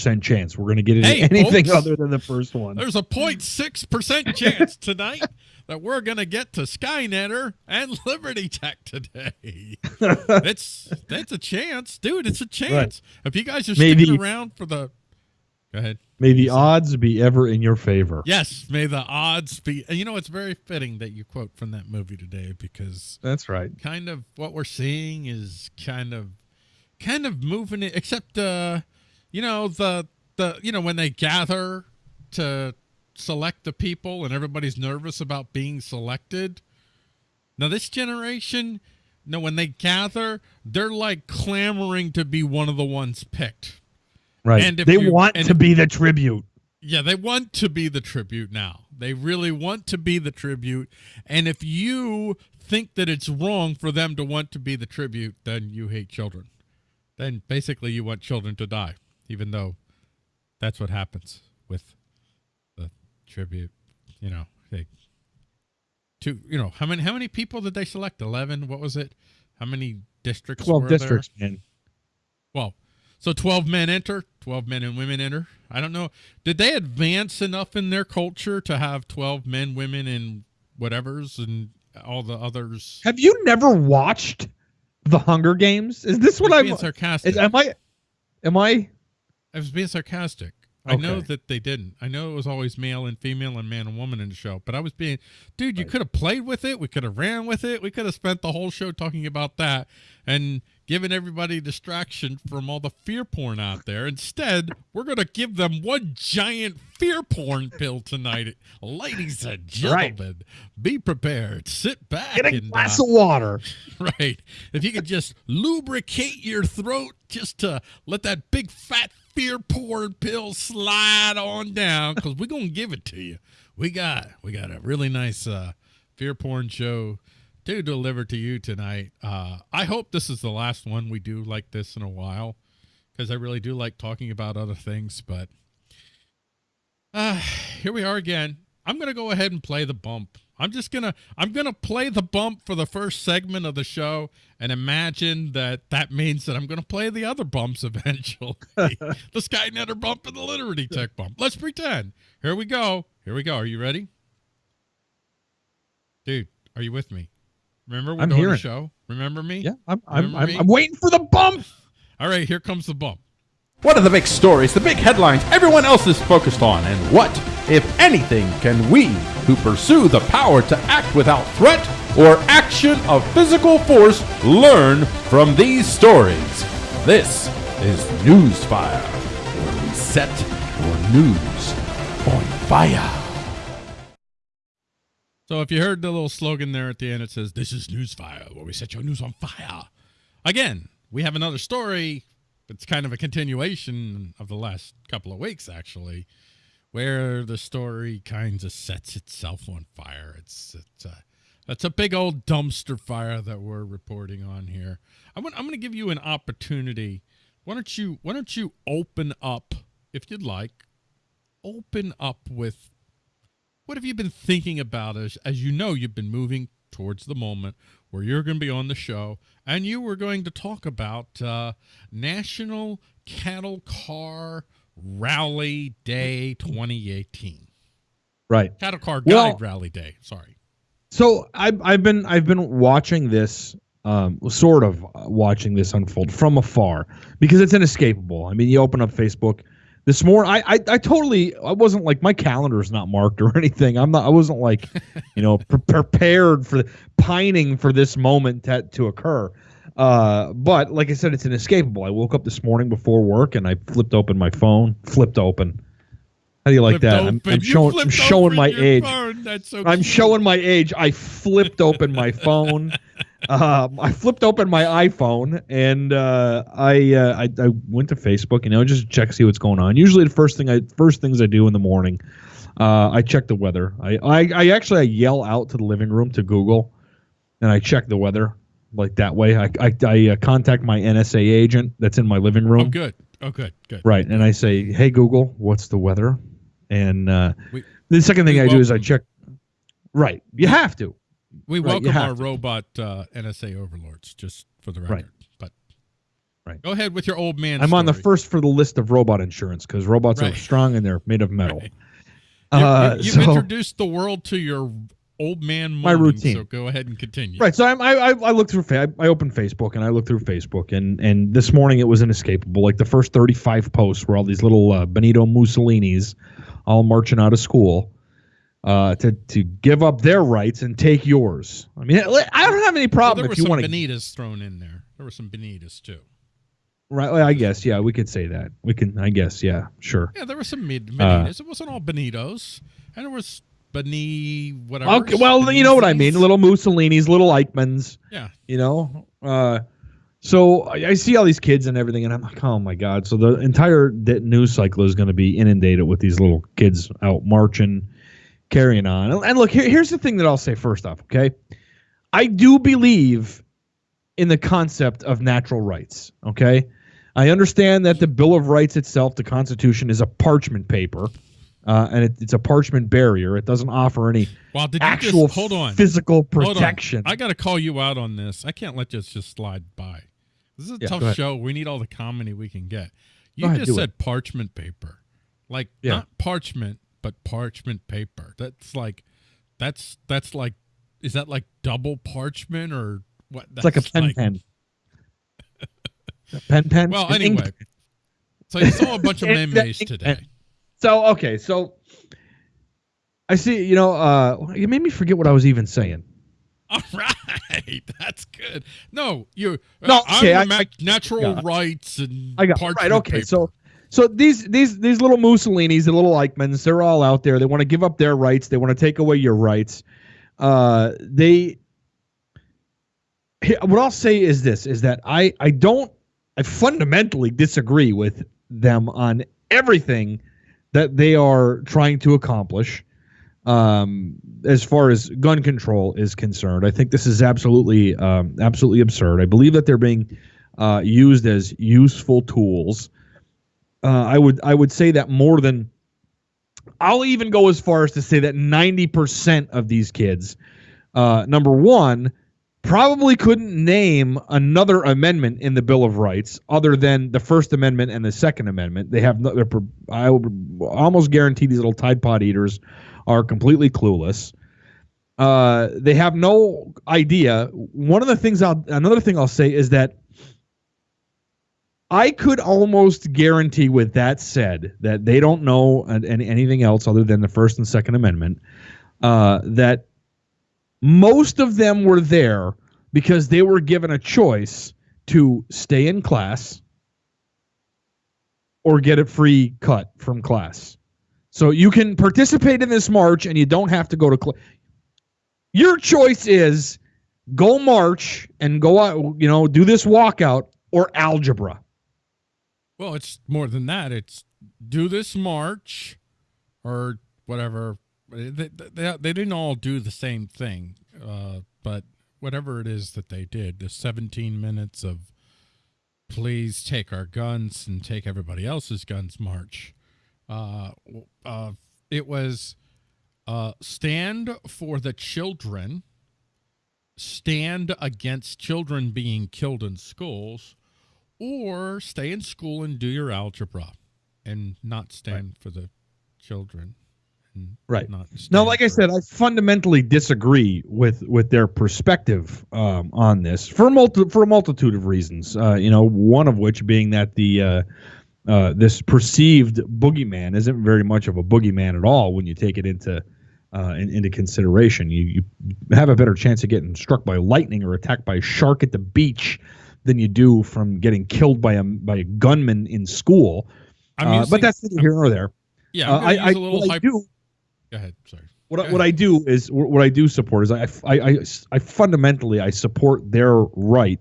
percent chance we're going to get into Hey, anything folks. other than the first one. There's a 0.6% chance tonight that we're going to get to Skynetter and Liberty Tech today. it's that's a chance, dude. It's a chance. If you guys are Maybe- sticking around for the Go ahead. May the odds be ever in your favor. Yes, may the odds be. and You know, it's very fitting that you quote from that movie today because That's right. kind of what we're seeing is kind of kind of moving it except uh you know the the you know when they gather to select the people and everybody's nervous about being selected now this generation no when they gather they're like clamoring to be one of the ones picked Right. And if they you- want and to if- be the tribute. yeah, they want to be the tribute now. They really want to be the tribute. And if you think that it's wrong for them to want to be the tribute, then you hate children. Then basically you want children to die, even though that's what happens with the tribute. You know, they two you know, how many how many people did they select? Eleven? What was it? How many districts Twelve were there? districts, man. Well, so 12 men enter, 12 men and women enter. I don't know. Did they advance enough in their culture to have 12 men, women, and whatevers and all the others? Have you never watched the Hunger Games? Is this what I'm? sarcastic. Is, am I? Am I? I was being sarcastic. I know that they didn't. I know it was always male and female and man and woman in the show, but I was being, dude, you could have played with it. We could have ran with it. We could have spent the whole show talking about that and given everybody distraction from all the fear porn out there. Instead, we're going to give them one giant fear porn pill tonight. Ladies and Right. gentlemen, be prepared. Sit back Get a and glass uh, of water. Right. If you could just lubricate your throat just to let that big fat fear porn pill slide on down because we're to give it to you. We got we got a really nice uh, fear porn show to deliver to you tonight. Uh, I hope this is the last one we do like this in a while because I really do like talking about other things. But uh, here we are again. I'm gonna go ahead and play the bump. I'm just gonna I'm gonna play the bump for the first segment of the show and imagine that that means that I'm gonna play the other bumps eventually. the Skynetter bump and the Liberty Tech bump. Let's pretend. Here we go. Here we go. Are you ready? Dude, are you with me? Remember we're I'm doing hearing the show? Remember me? Yeah, I'm. I'm. I'm, me? I'm waiting for the bump. All right, here comes the bump. What are the big stories, the big headlines everyone else is focused on? And what, if anything, can we, who pursue the power to act without threat or action of physical force, learn from these stories? This is Newsfire, where we set your news on fire. So if you heard the little slogan there at the end, it says, This is Newsfire, where we set your news on fire. Again, we have another story. It's kind of a continuation of the last couple of weeks, actually, where the story kind of sets itself on fire. It's it's a that's a big old dumpster fire that we're reporting on here. I'm gonna, I'm going to give you an opportunity. Why don't you Why don't you open up, if you'd like, open up with what have you been thinking about as as you know you've been moving towards the moment where you're going to be on the show and you were going to talk about uh, National Cattle Car Rally Day 2018. Right. Cattle Car Well- Guide Rally Day. Sorry. So I've I've been I've been watching this, um, sort of uh, watching this unfold from afar because it's inescapable. I mean, you open up Facebook this morning. I, I I totally I wasn't like my calendar's not marked or anything. I'm not. I wasn't like, you know, pre- prepared for pining for this moment to, to occur. Uh, but like I said, it's inescapable. I woke up this morning before work and I flipped open my phone. Flipped open. How do you like Flipped that? I'm. I'm I'm showing my age. So I'm showing my age. I flipped open my phone. Um, I flipped open my iPhone and uh, I, uh, I I went to Facebook. You know, just check see what's going on. Usually, the first thing I first things I do in the morning, uh, I check the weather. I, I I actually I yell out to the living room to Google, and I check the weather like that way. I I, I uh, contact my NSA agent that's in my living room. Oh, good. Oh, good. Good. Right. And I say, hey, Google, what's the weather? And uh, We- the second thing I do is I check. Right. You have to. We Right, welcome our to. robot uh, NSA overlords, just for the record. Right. But Right. Go ahead with your old man. I'm on the first for the list of robot insurance because robots Right. are strong and they're made of metal. Right. Uh, you, so- have introduced the world to your old man My moaning, routine. So go ahead and continue. Right. So I'm, I I I look through I, I open Facebook and I look through Facebook and and this morning it was inescapable. Like the first 35 posts were all these little uh, Benito Mussolinis all marching out of school uh, to to give up their rights and take yours. I mean, I don't have any Well, problem there were if you some want to. Benitas thrown in there. There were some Benitas too. Right. I guess. Yeah, we could say that. We can. I guess. Yeah. Sure. Yeah, there were some mid Uh, Benitas. it wasn't all Benitos, and there was Beni whatever. Okay. Well, you know what I mean. Little Mussolinis, little Eichmanns. Yeah. you know uh so I, I see all these kids and everything and i'm like oh my god so the entire news cycle is going to be inundated with these little kids out marching carrying on and, and look here, here's the thing that i'll say first off okay i do believe in the concept of natural rights okay i understand that the bill of rights itself the constitution is a parchment paper uh, and it, it's a parchment barrier it doesn't offer any Well, actual just hold on? physical Hold on. protection I got to call you out on this. I can't let this just slide by. This is a Yeah, tough show. We need all the comedy we can get. You ahead, just said parchment paper, like Yeah. not parchment, but parchment paper. That's like, that's that's like, is that like double parchment or what? It's like a That's pen pen. A pen pen. Well, anyway, so you saw a bunch of memes today. So okay, so I see. You know, uh, you made me forget what I was even saying. All right, that's good. No, you. No, I'm okay, I- ma- I- natural yeah. rights and I got right. Okay, paper. so so these these these little Mussolinis, the little Eichmanns, they're all out there. They want to give up their rights. They want to take away your rights. Uh, they. What I'll say is this: is that I I don't I fundamentally disagree with them on everything that they are trying to accomplish. Um, as far as gun control is concerned, I think this is absolutely um, absolutely absurd. I believe that they're being uh, used as useful tools. Uh, I would I would say that more than I'll even go as far as to say that ninety percent of these kids, uh, number one, probably couldn't name another amendment in the Bill of Rights other than the First Amendment and the Second Amendment. They have no, they're, I would almost guarantee these little Tide Pod eaters are completely clueless. Uh, they have no idea. One of the things I'll another thing I'll say is that I could almost guarantee, with that said, that they don't know an, an- anything else other than the First and Second Amendment. Uh, that most of them were there because they were given a choice to stay in class or get a free cut from class. So you can participate in this march and you don't have to go to class. Your choice is go march and go out, you know, do this walkout or algebra. Well, it's more than that. It's do this march or whatever. They, they, they didn't all do the same thing, uh, but whatever it is that they did, the 17 minutes of please take our guns and take everybody else's guns march, uh, uh, it was uh, stand for the children, stand against children being killed in schools or stay in school and do your algebra and not stand for the children Right. Now, like I said, I fundamentally disagree with with their perspective um, on this for a multi, for a multitude of reasons. Uh, you know, one of which being that the uh, uh, this perceived boogeyman isn't very much of a boogeyman at all when you take it into uh, in, into consideration. You you have a better chance of getting struck by lightning or attacked by a shark at the beach than you do from getting killed by a by a gunman in school. Uh, using- but that's neither here nor there. yeah Uh, I, I, a little what I do go ahead. Sorry. What Go I, what I do is what I do support is I, I, I, I fundamentally I support their right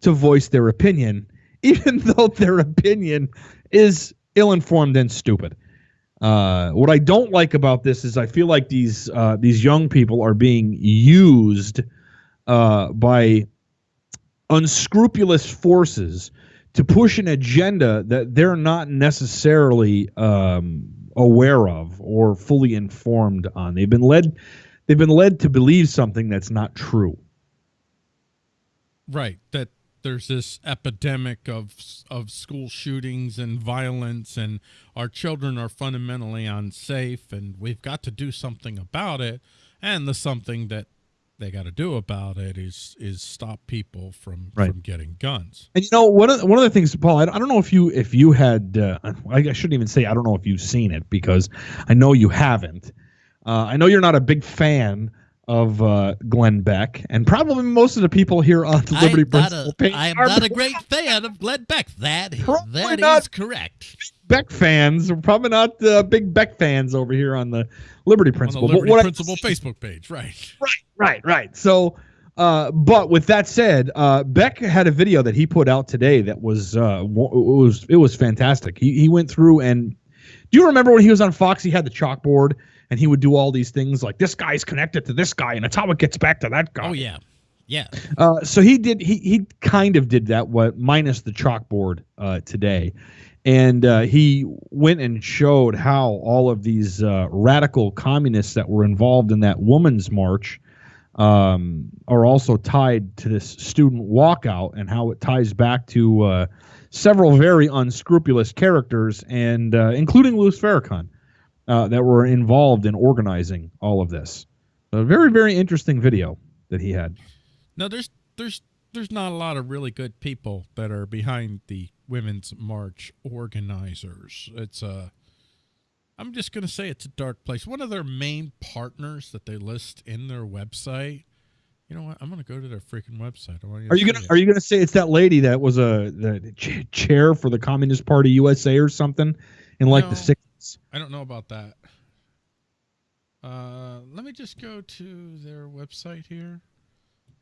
to voice their opinion, even though their opinion is ill-informed and stupid. Uh, what I don't like about this is I feel like these uh, these young people are being used uh, by unscrupulous forces to push an agenda that they're not necessarily um, aware of or fully informed on. They've been led they've been led to believe something that's not true. right that there's this epidemic of of school shootings and violence and our children are fundamentally unsafe and we've got to do something about it and the something that they got to do about it is is stop people from Right. from getting guns And you know, one of one of the things, Paul, I, I don't know if you if you had, uh, I, I shouldn't even say I don't know if you've seen it because I know you haven't. Uh, I know you're not a big fan of uh, Glenn Beck, and probably most of the people here on the Liberty I'm not Principle page I am not a great fan of Glenn Beck. That that is correct. Beck fans. We're probably not uh, big Beck fans over here on the Liberty Principle. the Liberty what I- Principle Facebook page right Right, right, right. So, uh, but with that said, uh, Beck had a video that he put out today that was uh, it was it was fantastic. He he went through and do you remember when he was on Fox? He had the chalkboard and he would do all these things like this guy's connected to this guy and it's how it gets back to that guy. Oh yeah, yeah. Uh, so he did. He he kind of did that. What minus the chalkboard uh, today, and uh, he went and showed how all of these uh, radical communists that were involved in that women's march um, are also tied to this student walkout, and how it ties back to uh, several very unscrupulous characters, and uh, including Louis Farrakhan, uh, that were involved in organizing all of this. A very very interesting video that he had. No, there's there's there's not a lot of really good people that are behind the women's march organizers. It's a I'm just going to say it's a dark place. One of their main partners that they list in their website. You know what? I'm going to go to their freaking website. Are you gonna Are you gonna say it's that lady that was a the ch- chair for the Communist Party USA or something in like No. the sixties? I don't know about that. Uh, let me just go to their website here,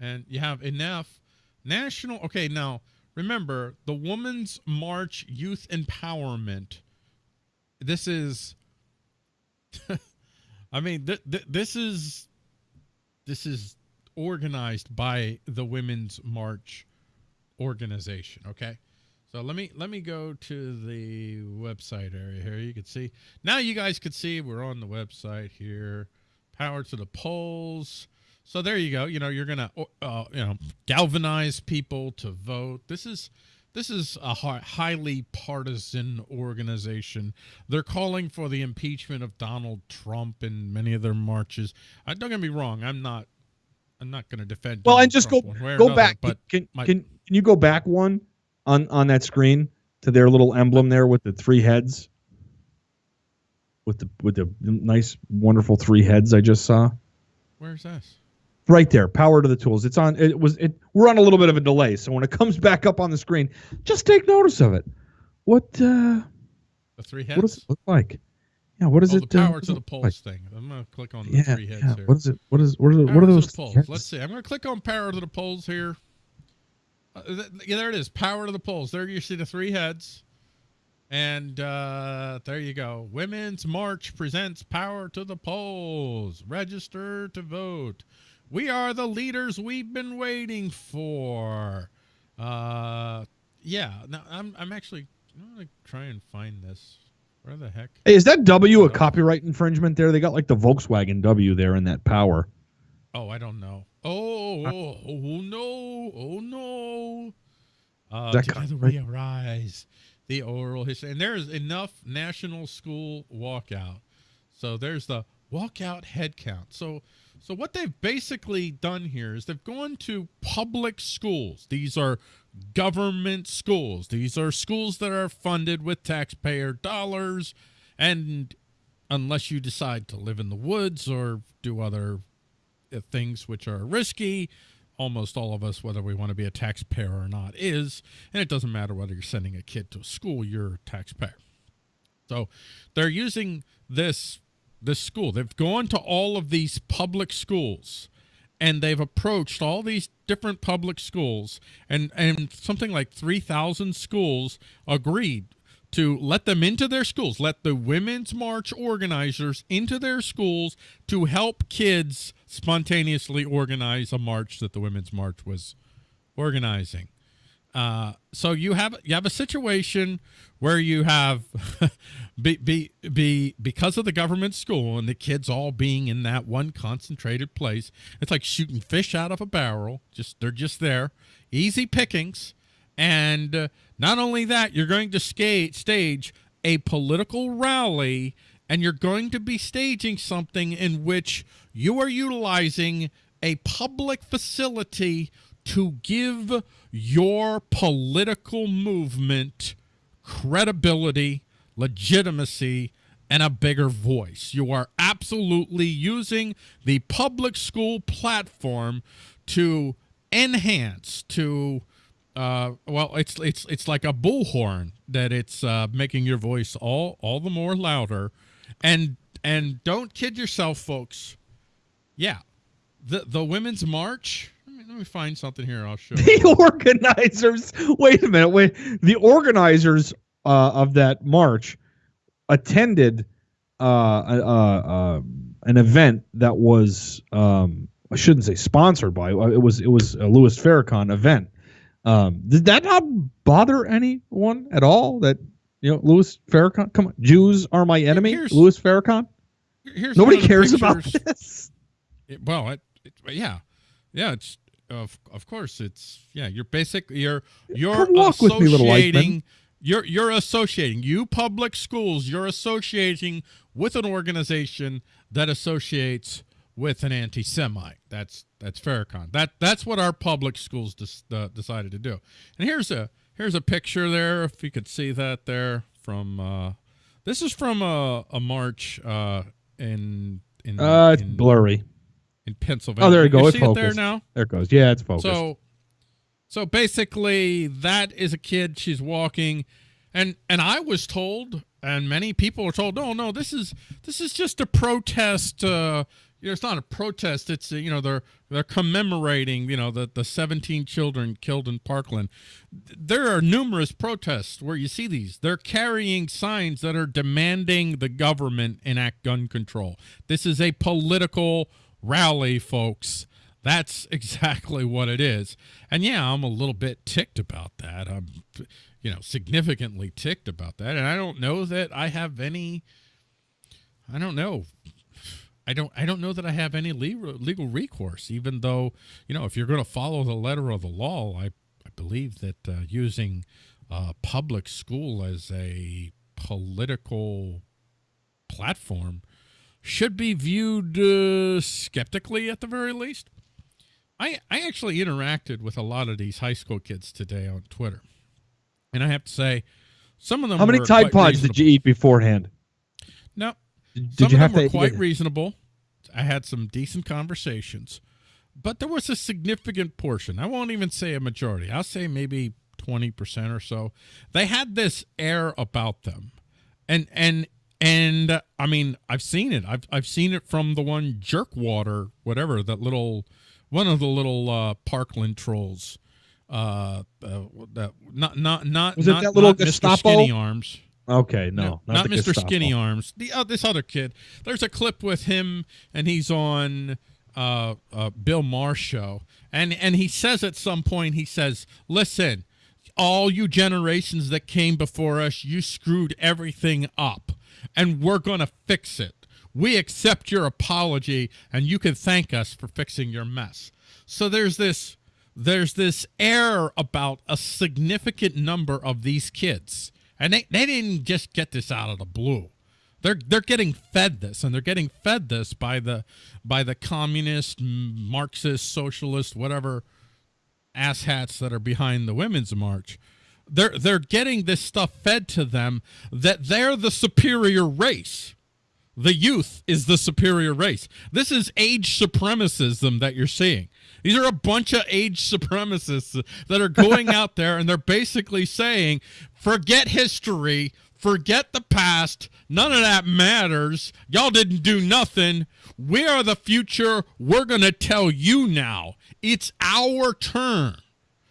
and you have enough national. Okay, now remember the Women's March Youth Empowerment. This is, I mean, th- th- this is this is organized by the Women's March organization. Okay. So let me let me go to the website area here. You can see now. You guys can see we're on the website here. Power to the polls. So there you go. You know you're gonna uh, you know galvanize people to vote. This is this is a highly partisan organization. They're calling for the impeachment of Donald Trump in many of their marches. Uh, don't get me wrong. I'm not. I'm not going to defend. Well, Donald and just Trump go one way or go another, back. But can my- can can you go back one on on that screen to their little emblem there with the three heads, with the with the nice wonderful three heads I just saw where's this? Right there. Power to the tools. It's on. It was it. We're on a little bit of a delay, so when it comes back up on the screen, just take notice of it. What uh The three heads. what does it look like? Yeah, what is oh, it? the uh, power what to the look like? polls thing. I'm gonna click on the Yeah, three heads yeah. here. What is it? What is what is Power what are those? the polls. heads? Let's see. I'm gonna click on power to the polls here. Uh, th- yeah, there it is. Power to the polls. There you see the three heads. And uh, there you go. Women's March presents Power to the Polls. Register to vote. We are the leaders we've been waiting for. Uh, yeah. Now I'm I'm actually I'm gonna try and find this. Where the heck? Hey, is that W a Oh. copyright infringement there? They got like the Volkswagen W there in that power. Oh, I don't know. Oh, oh, oh no, oh no. Uh, That together we arise. The oral history, and there's enough national school walkout. So there's the walkout headcount. So, so what they've basically done here is they've gone to public schools. These are government schools. These are schools that are funded with taxpayer dollars, and unless you decide to live in the woods or do other uh, things which are risky. Almost all of us, whether we want to be a taxpayer or not, is. And it doesn't matter whether you're sending a kid to school, you're a taxpayer. So they're using this this school. They've gone to all of these public schools and they've approached all these different public schools and and something like 3000 schools agreed to let them into their schools let the women's march organizers into their schools to help kids spontaneously organize a march that the women's march was organizing Uh, so you have you have a situation where you have be, be be because of the government school and the kids all being in that one concentrated place. It's like shooting fish out of a barrel. Just they're just there, easy pickings. And uh, not only that, you're going to skate, stage a political rally, and you're going to be staging something in which you are utilizing a public facility to give your political movement credibility, legitimacy, and a bigger voice. You are absolutely using the public school platform to enhance, to uh, well, it's it's it's like a bullhorn that it's uh, making your voice all all the more louder, and and don't kid yourself, folks. Yeah, the the women's march. Let me, find something here. I'll show. you. The organizers. Wait a minute. Wait. The organizers uh, of that march attended uh, uh, uh, an event that was um, I shouldn't say sponsored by. It was it was a Louis Farrakhan event. Um, did that not bother anyone at all? That you know, Louis Farrakhan. Come on, Jews are my enemy. Here's- Louis Farrakhan. Here's Nobody one of the cares about this. It, well, it, it, yeah, yeah. It's of of course it's yeah. You're basic. You're you're Come walk with me, little associating. Eichmann. You're you're associating you public schools. You're associating with an organization that associates with an anti-Semite. That's that's Farrakhan. That that's what our public schools dis, uh, decided to do. And here's a here's a picture there. If you could see that there from. Uh, this is from a, a march uh, in in, Uh, it's in blurry. In Pennsylvania. Oh, there you go. It's see it there now. There it goes. Yeah, it's focused. So, so basically, that is a kid. She's walking, and and I was told, and many people are told, no, no, this is this is just a protest. Uh, you know, it's not a protest. It's you know they're they're commemorating you know the the 17 children killed in Parkland. There are numerous protests where you see these. They're carrying signs that are demanding the government enact gun control. This is a political rally, folks. That's exactly what it is. And yeah, I'm a little bit ticked about that. I'm, you know, significantly ticked about that. And I don't know that I have any, I don't know. I don't, I don't know that I have any legal, legal recourse, even though, you know, if you're going to follow the letter of the law, I, I believe that uh, using uh, public school as a political platform should be viewed uh, skeptically at the very least. I I actually interacted with a lot of these high school kids today on Twitter, and I have to say, some of them. How many Tide Pods did you eat beforehand? No, Did some you of have them to were quite reasonable. I had some decent conversations, but there was a significant portion. I won't even say a majority. I'll say maybe twenty percent or so. They had this air about them, and and and uh, I mean, I've seen it. I've I've seen it from the one Jerkwater, whatever that little, one of the little uh, Parkland trolls. Uh, uh, that not not not Was it that little not Mr. Gestapo? Skinny Arms. Okay, no, not, the Mr. Gestapo. Skinny Arms. The uh, this other kid. There's a clip with him, and he's on uh, uh, Bill Maher show, and and he says at some point, he says, "Listen, all you generations that came before us, you screwed everything up, and we're gonna fix it. We accept your apology, and you can thank us for fixing your mess." So there's this there's this air about a significant number of these kids and they, they didn't just get this out of the blue they're they're getting fed this and they're getting fed this by the by the communist marxist socialist whatever asshats that are behind the women's march they're they're getting this stuff fed to them that they're the superior race the youth is the superior race. This is age supremacism that you're seeing. These are a bunch of age supremacists that are going out there and they're basically saying, forget history, forget the past, none of that matters. Y'all didn't do nothing. We are the future. We're going to tell you now. It's our turn.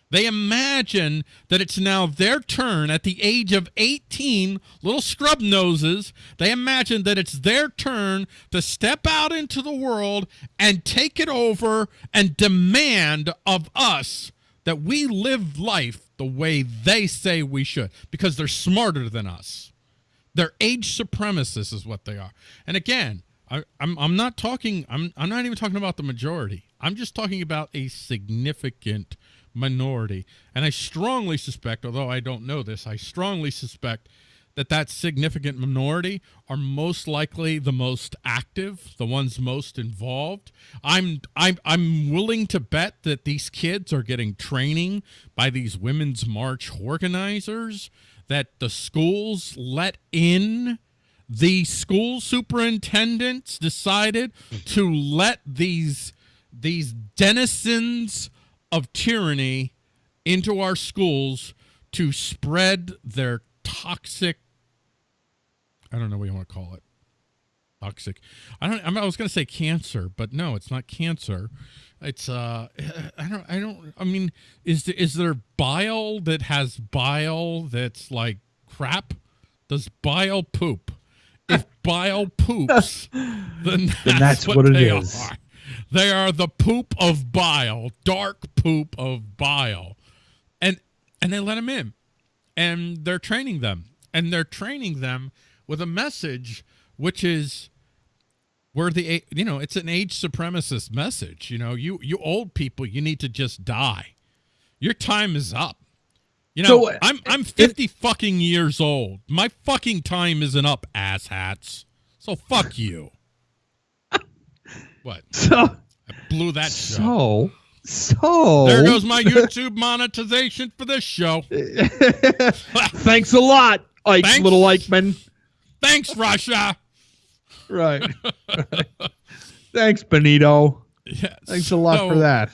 They imagine that it's now their turn at the age of 18, little scrub noses. They imagine that it's their turn to step out into the world and take it over and demand of us that we live life the way they say we should because they're smarter than us. They're age supremacists, is what they are. And again, I, I'm I'm not talking. I'm I'm not even talking about the majority. I'm just talking about a significant minority. And I strongly suspect, although I don't know this, I strongly suspect that that significant minority are most likely the most active, the ones most involved. I'm I'm I'm willing to bet that these kids are getting training by these women's march organizers that the schools let in the school superintendents decided to let these these denizens of tyranny into our schools to spread their toxic I don't know what you want to call it. Toxic. I don't. I, mean, I was going to say cancer, but no, it's not cancer. It's uh, I don't. I don't. I mean, is there, is there bile that has bile that's like crap? Does bile poop? If bile poops, then that's, that's what, what it they is. are. They are the poop of bile, dark poop of bile, and and they let them in, and they're training them, and they're training them with a message which is we're the you know it's an age supremacist message you know. You you old people you need to just die. Your time is up. You know So, i'm i'm 50 fucking years old. My fucking time isn't up asshats. So fuck you what So i blew that show so so there goes my youtube monetization for this show Thanks a lot, Ike, Thanks. little Eichmann. thanks russia Right. Thanks, Benito. yes Thanks a lot for that.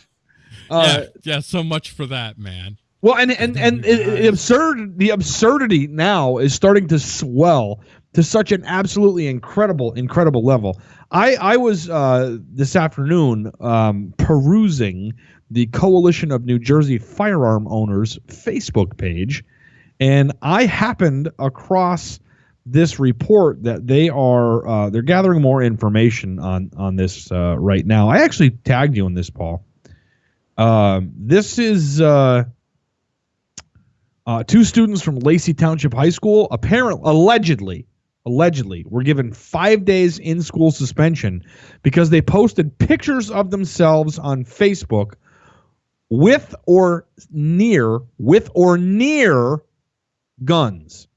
Uh, yeah, yeah, so much for that, man. Well, and and and it, it absurd the absurdity now is starting to swell to such an absolutely incredible, incredible level. I I was uh, this afternoon um, perusing the Coalition of New Jersey Firearm Owners Facebook page, and I happened across this report that they are uh, they're gathering more information on on this uh, right now. I actually tagged you in this, Paul. Um, this is. Uh, uh, two students from Lacey Township High School, apparently, allegedly, allegedly, were given five days in school suspension because they posted pictures of themselves on Facebook with or near, with or near guns.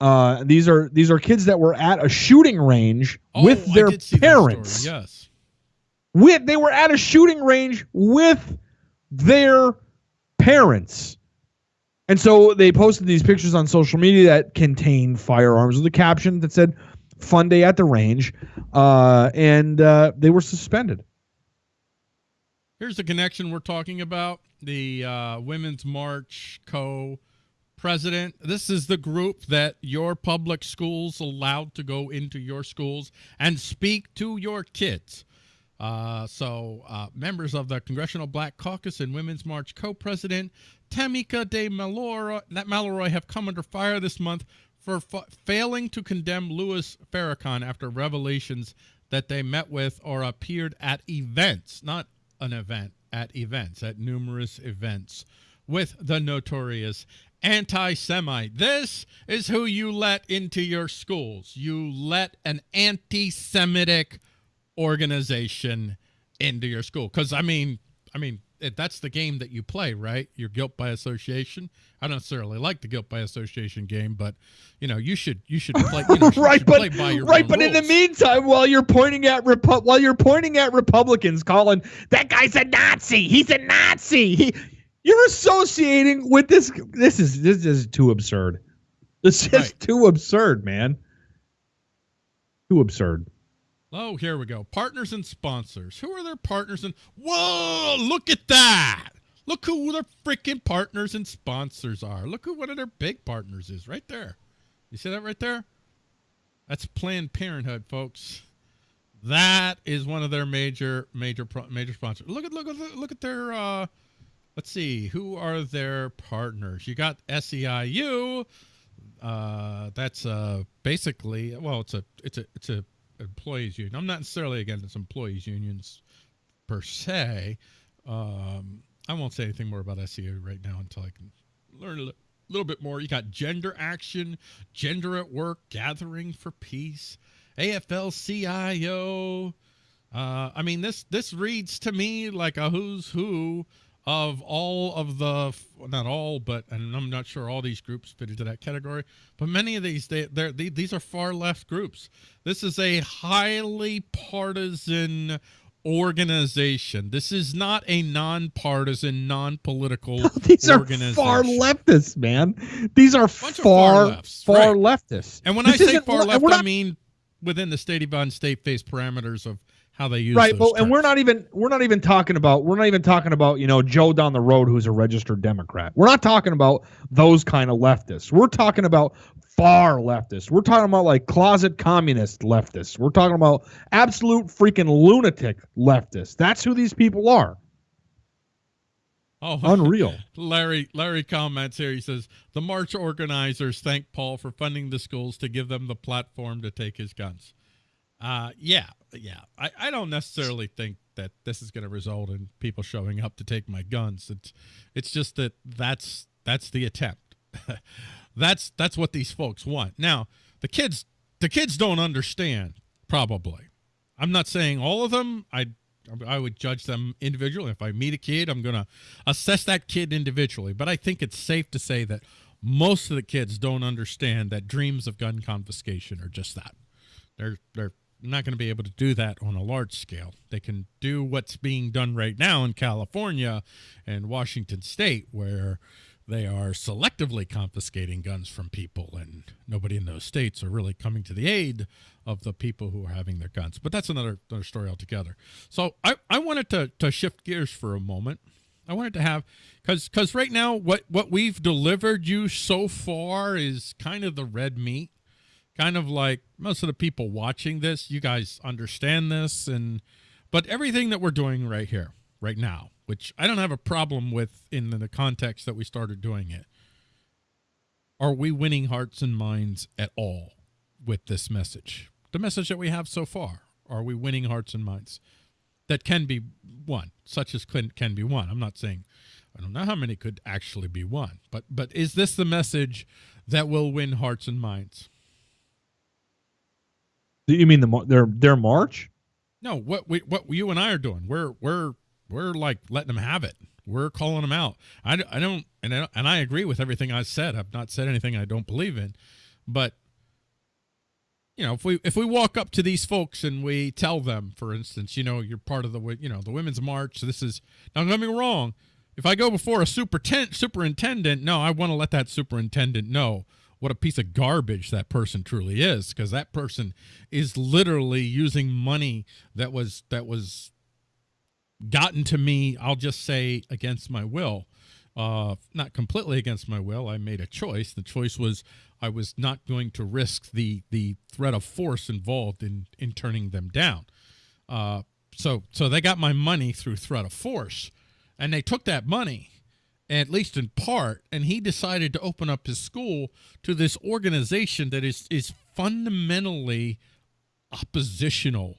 Uh, these are these are kids that were at a shooting range with Oh, I their did see that story, parents Yes. with they were at a shooting range with their parents. And so they posted these pictures on social media that contained firearms with a caption that said "Fun day at the range," uh, and uh, they were suspended. Here's the connection we're talking about. The uh, Women's March Co. president. This is the group that your public schools allowed to go into your schools and speak to your kids. Uh, so, uh, members of the Congressional Black Caucus and Women's March co-president Tamika De Mallory, that Mallory have come under fire this month for fa- failing to condemn Louis Farrakhan after revelations that they met with or appeared at events, not an event, at events, at numerous events with the notorious anti-Semite. This is who you let into your schools. You let an anti-Semitic organization into your school because i mean i mean it, that's the game that you play right your guilt by association i don't necessarily like the guilt by association game but you know you should you should play you know, right, should but play by your right, but in the meantime, while you're pointing at Repu- while you're pointing at Republicans, Colin, that guy's a Nazi. He's a Nazi. He, you're associating with this. This is this is too absurd. This is Right. too absurd, man. Too absurd. Oh, here we go. Partners and sponsors. Who are their partners and Whoa, look at that. Look who their freaking partners and sponsors are. Look who one of their big partners is right there. You see that right there? That's Planned Parenthood, folks. That is one of their major major major sponsors. Look at look at look at their uh let's see, who are their partners? You got SEIU. Uh that's uh basically well, it's a it's a it's a employees union. I'm not necessarily against employees unions per se. Um, I won't say anything more about SEU right now until I can learn a little bit more. You got gender action, gender at work, gathering for peace, AFL-CIO. Uh, I mean, this this reads to me like a who's who of all of the not all, but and I'm not sure all these groups fit into that category, but many of these they they're, they these are far left groups. This is a highly partisan organization. This is not a nonpartisan, non-political These are far leftists, man. These are far, far lefts, far right. leftists. And when This I say far left, I mean within the state of state based parameters of how they use right but and we're not even we're not even talking about we're not even talking about you know joe down the road who's a registered democrat. We're not talking about those kind of leftists. We're talking about far leftists. We're talking about like closet communist leftists. We're talking about absolute freaking lunatic leftists. That's who these people are. Oh, unreal. Larry Larry comments here. He says the march organizers thank Paul for funding the schools to give them the platform to take his guns. Uh, yeah, yeah. I, I don't necessarily think that this is going to result in people showing up to take my guns. It's it's just that that's that's the attempt. that's that's what these folks want. Now the kids the kids don't understand probably. I'm not saying all of them. I I would judge them individually. If I meet a kid, I'm going to assess that kid individually. But I think it's safe to say that most of the kids don't understand that dreams of gun confiscation are just that. They're they're not going to be able to do that on a large scale. They can do what's being done right now in California and Washington State, where they are selectively confiscating guns from people, and nobody in those states are really coming to the aid of the people who are having their guns. But that's another, another story altogether. So I, I wanted to, to shift gears for a moment. I wanted to have because because right now what what we've delivered you so far is kind of the red meat, kind of like most of the people watching this. You guys understand this, and but everything that we're doing right here, right now, which I don't have a problem with in the context that we started doing it. Are we winning hearts and minds at all with this message? The message that we have so far. Are we winning hearts and minds? That can be won, such as can, can be won. I'm not saying I don't know how many could actually be won, but but is this the message that will win hearts and minds? You mean the their their march No, what we what you and I are doing, we're we're we're like letting them have it. We're calling them out. I, I don't and I and I agree with everything I said. I've not said anything I don't believe in, but you know, if we if we walk up to these folks and we tell them, for instance, you know, you're part of the you know the women's march. This is now. Don't get me wrong. If I go before a superintendent, superintendent, no, I want to let that superintendent know what a piece of garbage that person truly is, because that person is literally using money that was that was gotten to me. I'll just say against my will, uh, not completely against my will. I made a choice. The choice was I was not going to risk the the threat of force involved in in turning them down. Uh, so so they got my money through threat of force, and they took that money, at least in part, and he decided to open up his school to this organization that is is fundamentally oppositional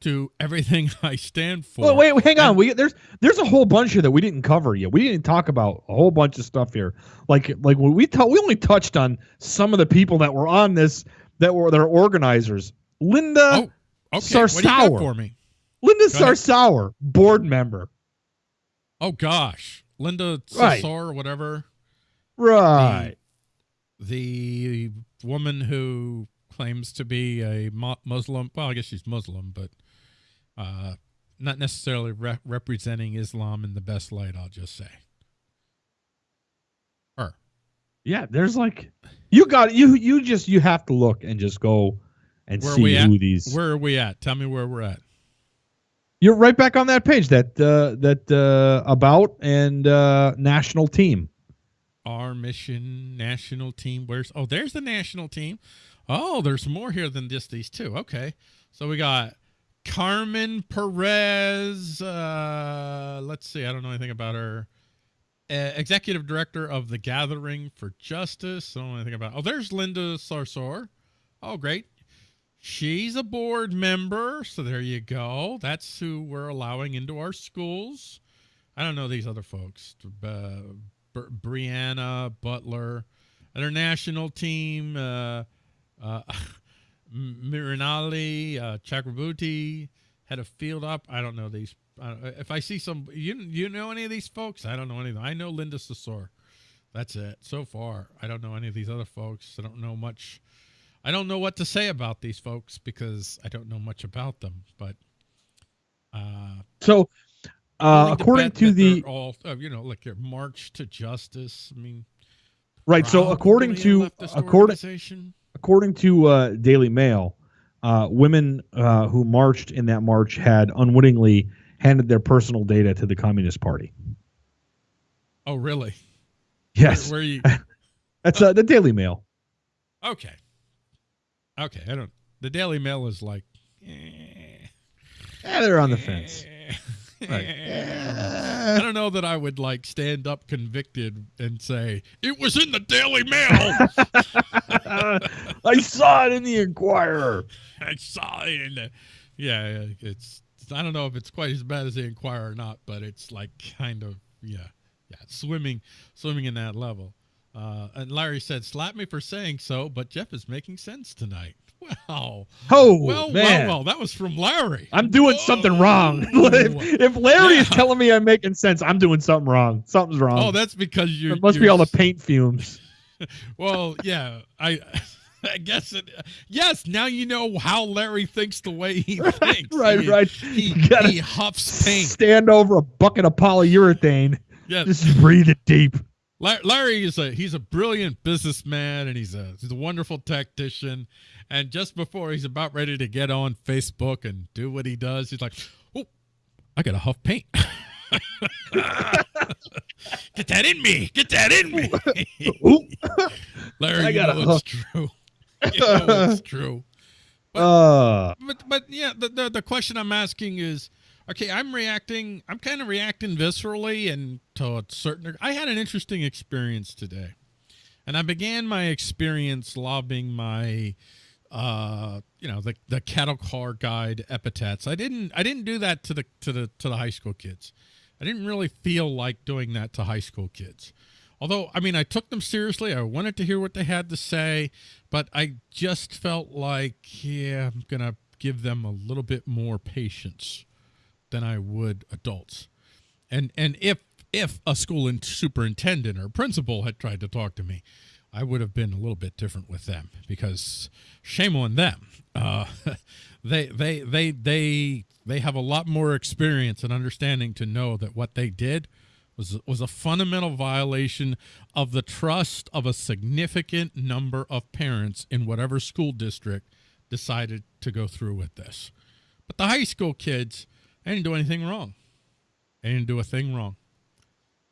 to everything I stand for. Well, wait, wait, hang on. And- We there's there's a whole bunch here that we didn't cover yet. We didn't talk about a whole bunch of stuff here. Like like we t- we only touched on some of the people that were on this that were their organizers. Linda Oh, okay. What do you got Sarsour. for me? Linda go ahead. Sarsour, board member. Oh gosh, Linda Right. Sassar or whatever, Right. the woman who claims to be a Muslim. Well, I guess she's Muslim, but uh, not necessarily re- representing Islam in the best light. I'll just say. Her. Yeah, there's like you got you you just you have to look and just go and Where are see who these Where are we at? Tell me where we're at. You're right back on that page that uh that uh about and uh national team. Our mission national team. Where's oh there's the national team. Oh, there's more here than just these two. Okay. So we got Carmen Perez. Uh let's see, I don't know anything about her. Uh, executive director of the Gathering for Justice. I don't know anything about. Oh, there's Linda Sarsour. Oh, great. She's a board member, so there you go. That's who we're allowing into our schools. I don't know these other folks. Uh, Br- Brianna Butler, their national team. Uh, uh, Mirinali, uh, Chakrabuti had a field up. I don't know these. Uh, if I see some, you you know any of these folks? I don't know any of them. I know Linda Sasor. That's it. So far, I don't know any of these other folks. I don't know much. I don't know what to say about these folks because I don't know much about them. But uh, So, uh, according to the all, uh, you know, like your march to justice. I mean, right, so according to according according to uh, Daily Mail, uh, women uh, who marched in that march had unwittingly handed their personal data to the Communist Party. Oh, really? Yes, Where, where you? that's uh, the Daily Mail. Okay. Okay. I don't. The Daily Mail is like. eh, Eh, they're on the fence. eh, Right. I don't know that I would like stand up convicted and say it was in the Daily Mail. I saw it in the Inquirer. I saw it in the. Yeah, yeah, it's. I don't know if it's quite as bad as the Inquirer or not, but it's like kind of yeah, yeah, swimming, swimming in that level. Uh, and Larry said, "Slap me for saying so," but Jeff is making sense tonight. Wow. Oh Well, man, well, well. That was from Larry. I'm doing something wrong. If, if Larry is telling me I'm making sense, I'm doing something wrong. Something's wrong. Oh, that's because you. it must be all the paint fumes. Well, yeah, I. I guess it. Yes, now you know how Larry thinks the way he thinks. right, He- right. He, he huffs paint. Stand over a bucket of polyurethane. Yeah, Just breathe it deep. La- Larry is a he's a brilliant businessman and he's a he's a wonderful tactician. And just before he's about ready to get on Facebook and do what he does, he's like, "Oh, I got to huff paint. Get that in me. Get that in me." Larry, I you gotta know it's true. You know it's true. Uh, But but yeah, the, the the question I'm asking is, okay, I'm reacting. I'm kind of reacting viscerally and to a certain. I had an interesting experience today, and I began my experience lobbing my, uh, you know, the the cattle car guide epithets. I didn't I didn't do that to the to the to the high school kids. I didn't really feel like doing that to high school kids. Although, I mean, I took them seriously. I wanted to hear what they had to say, but I just felt like, yeah, I'm going to give them a little bit more patience than I would adults. And and if if a school in- superintendent or principal had tried to talk to me, I would have been a little bit different with them because shame on them. Uh, they they they they they have a lot more experience and understanding to know that what they did was was a fundamental violation of the trust of a significant number of parents in whatever school district decided to go through with this. But the high school kids, they didn't do anything wrong. They didn't do a thing wrong.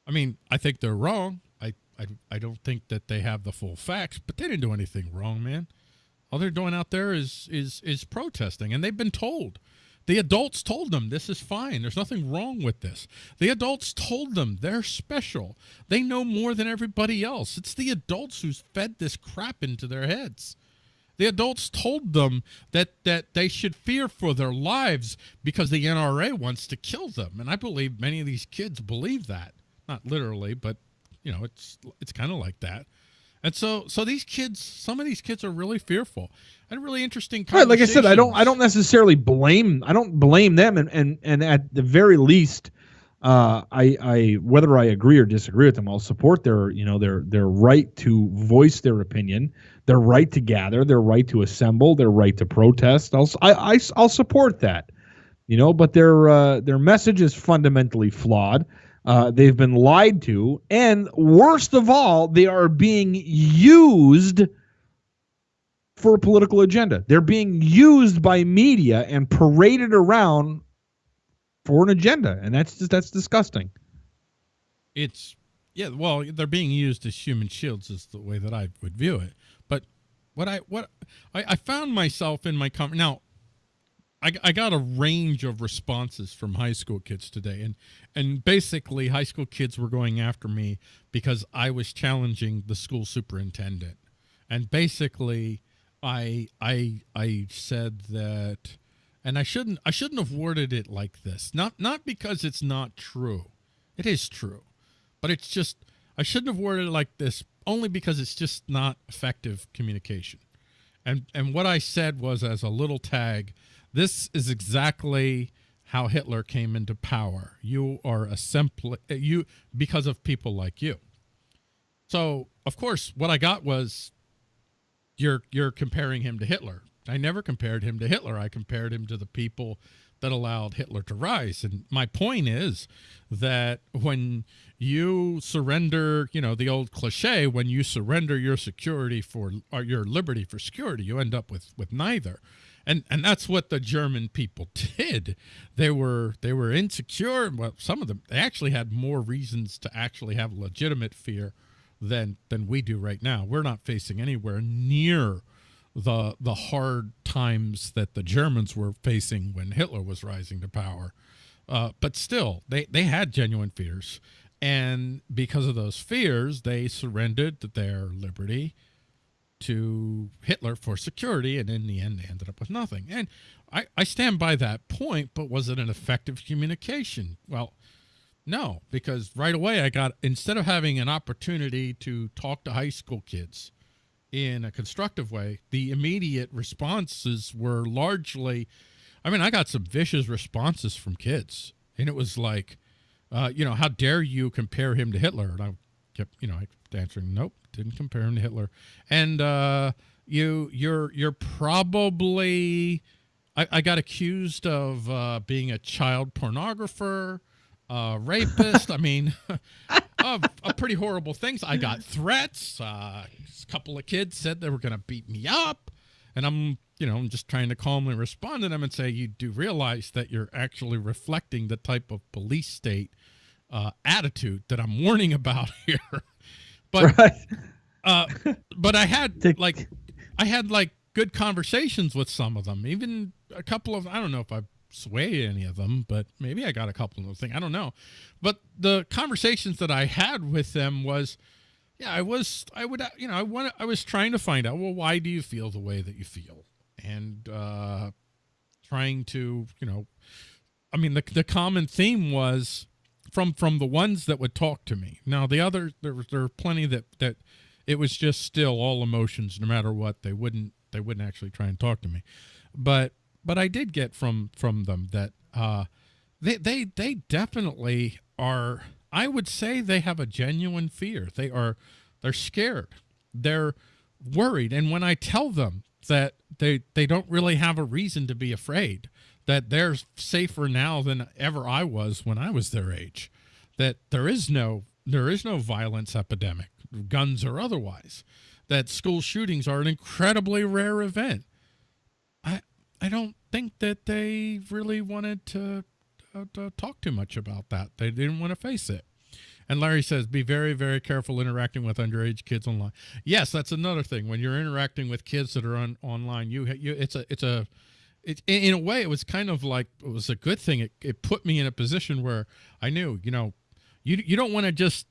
I mean, I think they're wrong. I, I, I don't think that they have the full facts, but they didn't do anything wrong, man. All they're doing out there is is is protesting, and they've been told. The adults told them this is fine. There's nothing wrong with this. The adults told them they're special. They know more than everybody else. It's the adults who's fed this crap into their heads. The adults told them that that they should fear for their lives because the NRA wants to kill them. And I believe many of these kids believe that. Not literally, but you know, it's it's kind of like that. And so so these kids, some of these kids are really fearful. And really interesting right, like I said, I don't I don't necessarily blame I don't blame them and and and at the very least uh, I, I whether I agree or disagree with them, I'll support their you know their their right to voice their opinion, their right to gather, their right to assemble, their right to protest. I'll I, I I'll support that, you know. But their uh, their message is fundamentally flawed. Uh, they've been lied to, and worst of all, they are being used for a political agenda. They're being used by media and paraded around for an agenda, and that's just that's disgusting. it's yeah well they're being used as human shields is the way that i would view it but what i what i, I found myself in my com- now I, I got a range of responses from high school kids today and and basically high school kids were going after me because i was challenging the school superintendent and basically i i i said that and i shouldn't i shouldn't have worded it like this not not because it's not true It is true. But it's just, I shouldn't have worded it like this only because it's just not effective communication. And, and what I said was as a little tag, this is exactly how Hitler came into power. You are a simple, you, because of people like you. So, of course, what I got was you're you're comparing him to Hitler. I never compared him to Hitler. I compared him to the people that allowed Hitler to rise. And my point is that when you surrender, you know, the old cliche, when you surrender your security for or your liberty for security, you end up with with neither. And and that's what the German people did. They were they were insecure. Well, some of them they actually had more reasons to actually have legitimate fear than than we do right now. We're not facing anywhere near the the hard times that the Germans were facing when Hitler was rising to power. Uh, but still, they they had genuine fears, and because of those fears, they surrendered their liberty to Hitler for security, and in the end, they ended up with nothing. And I, I stand by that point, but was it an effective communication? Well, no, because right away I got, instead of having an opportunity to talk to high school kids in a constructive way, the immediate responses were largely, I mean, I got some vicious responses from kids. And it was like, uh, you know, how dare you compare him to Hitler? And I kept, you know, I kept answering, nope, didn't compare him to Hitler. And uh, you, you're, you're probably, I, I got accused of uh, being a child pornographer rapist. I mean, of, of pretty horrible things. I got threats. Uh, a couple of kids said they were going to beat me up. And I'm, you know, I'm just trying to calmly respond to them and say, you do realize that you're actually reflecting the type of police state uh, attitude that I'm warning about here. but, Right. uh, but I had like, I had like good conversations with some of them. Even a couple of, I don't know if I sway any of them, but maybe I got a couple of things. I don't know. But the conversations that I had with them was, yeah, I was, I would, you know, I want, I was trying to find out, well, why do you feel the way that you feel, and uh, trying to, you know, I mean, the the common theme was from from the ones that would talk to me. Now the other, there there were plenty that that it was just still all emotions, no matter what. They wouldn't they wouldn't actually try and talk to me, but but I did get from from them that uh, they they they definitely are. I would say they have a genuine fear. They are they're scared. They're worried. And when I tell them that they they don't really have a reason to be afraid, that they're safer now than ever I was when I was their age, that there is no there is no violence epidemic, guns or otherwise, that school shootings are an incredibly rare event. I don't think that they really wanted to, uh, to talk too much about that. They didn't want to face it. And Larry says, be very, very careful interacting with underage kids online. Yes, that's another thing. When you're interacting with kids that are on online, you, you it's a, it's a, it, in a way, it was kind of like it was a good thing. It, it put me in a position where I knew, you know, you you don't want to just,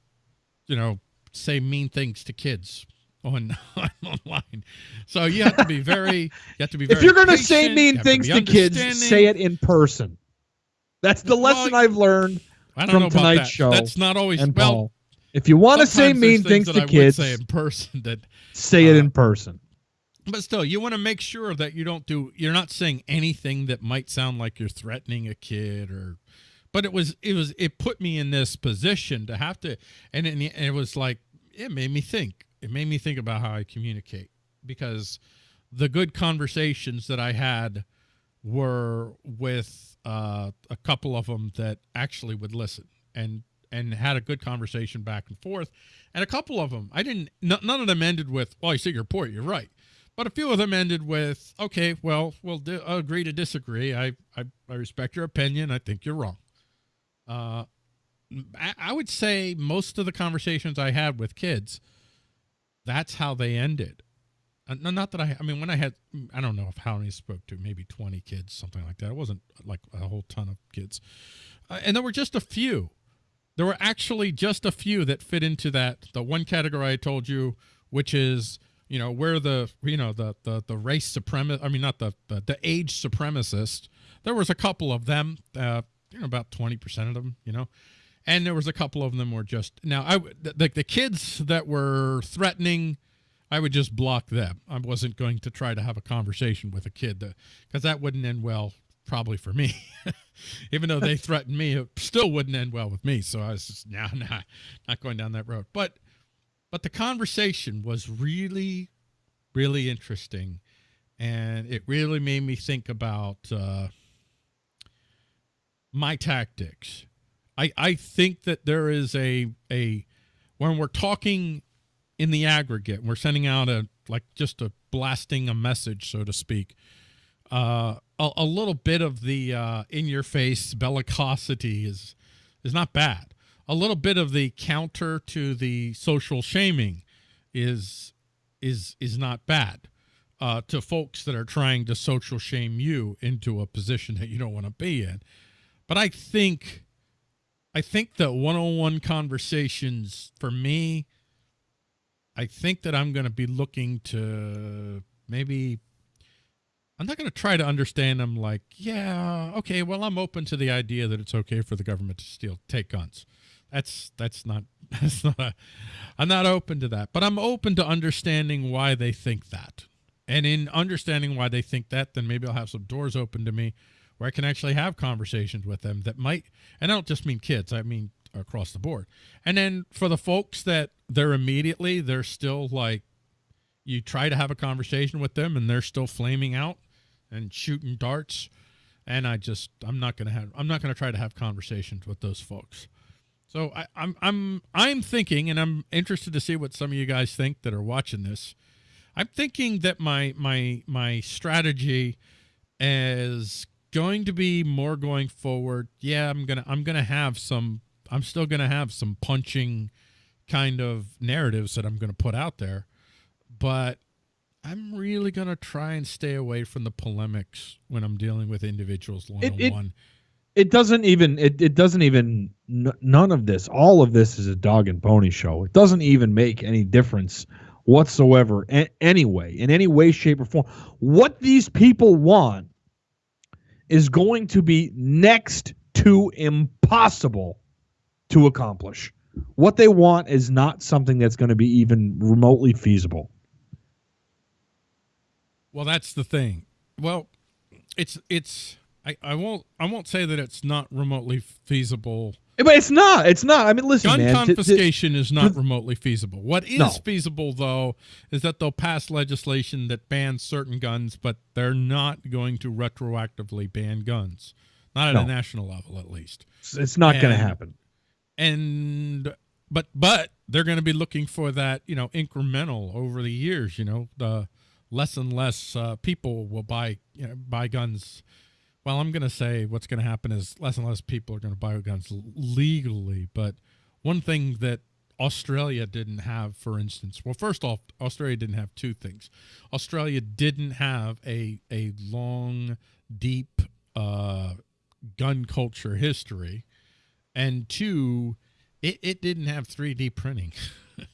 you know, say mean things to kids on online. So you have to be very, you have to be. Very If you're going to say mean have to things to kids, say it in person. That's the Well, lesson I've learned I don't from tonight's that. show That's not always and well. Paul. If you want to say mean things that to I kids, say in person that say it uh, in person. But still, you want to make sure that you don't do. You're not saying anything that might sound like you're threatening a kid or. But it was it was it put me in this position to have to, and it, and it was like it made me think. It made me think about how I communicate because the good conversations that I had were with uh, a couple of them that actually would listen and and had a good conversation back and forth, and a couple of them I didn't. none of them ended with, "Well, I see your point. You're right." But a few of them ended with, "Okay, well, we'll agree to disagree. I, I I respect your opinion. I think you're wrong." Uh, I, I would say most of the conversations I had with kids, that's how they ended. Uh, no, not that I. I mean, when I had, I don't know if how many spoke to, maybe twenty kids, something like that. It wasn't like a whole ton of kids, uh, and there were just a few. There were actually just a few that fit into that the one category I told you, which is you know where the you know the the the race supremacist. I mean, not the the, the age supremacist. There was a couple of them. Uh, you know, about twenty percent of them. You know, and there was a couple of them were just now I the, the the kids that were threatening. I would just block them. I wasn't going to try to have a conversation with a kid because that wouldn't end well, probably for me. Even though they threatened me, it still wouldn't end well with me. So I was just, nah, nah, not going down that road. But, but the conversation was really, really interesting, and it really made me think about uh, my tactics. I I think that there is a a when we're talking in the aggregate, we're sending out a like just a blasting a message, so to speak. Uh, a, a little bit of the uh, in your face bellicosity is is not bad. A little bit of the counter to the social shaming is is is not bad uh, to folks that are trying to social shame you into a position that you don't want to be in. But I think I think that one-on-one conversations for me I think that I'm going to be looking to maybe I'm not going to try to understand them like, yeah, okay, well, I'm open to the idea that it's okay for the government to steal, take guns. That's that's not that's not. A, I'm not open to that, but I'm open to understanding why they think that. And in understanding why they think that, then maybe I'll have some doors open to me where I can actually have conversations with them that might. And I don't just mean kids; I mean across the board. And then for the folks that they're immediately, they're still like, you try to have a conversation with them, and they're still flaming out and shooting darts and i just i'm not gonna have i'm not gonna try to have conversations with those folks so I, i'm i'm i'm thinking and i'm interested to see what some of you guys think that are watching this i'm thinking that my my my strategy is going to be more going forward yeah i'm gonna i'm gonna have some i'm still gonna have some punching kind of narratives that i'm gonna put out there but I'm really gonna try and stay away from the polemics when I'm dealing with individuals one on one. It doesn't even. It, it doesn't even. None of this. All of this is a dog and pony show. It doesn't even make any difference whatsoever. A- anyway, in any way, shape, or form, what these people want is going to be next to impossible to accomplish. What they want is not something that's going to be even remotely feasible. Well, that's the thing. Well, it's it's I, I won't I won't say that it's not remotely feasible. But it's not. It's not. I mean, listen, gun man, confiscation is not remotely feasible. What is No. feasible though is that they'll pass legislation that bans certain guns, but they're not going to retroactively ban guns. Not at No. a national level at least. It's, not going to happen. and but but they're going to be looking for that you know incremental over the years you know the less and less uh, people will buy you know, buy guns well i'm going to say what's going to happen is less and less people are going to buy guns legally but one thing that australia didn't have for instance well first off australia didn't have two things australia didn't have a a long deep uh gun culture history and two, it, it didn't have 3D printing.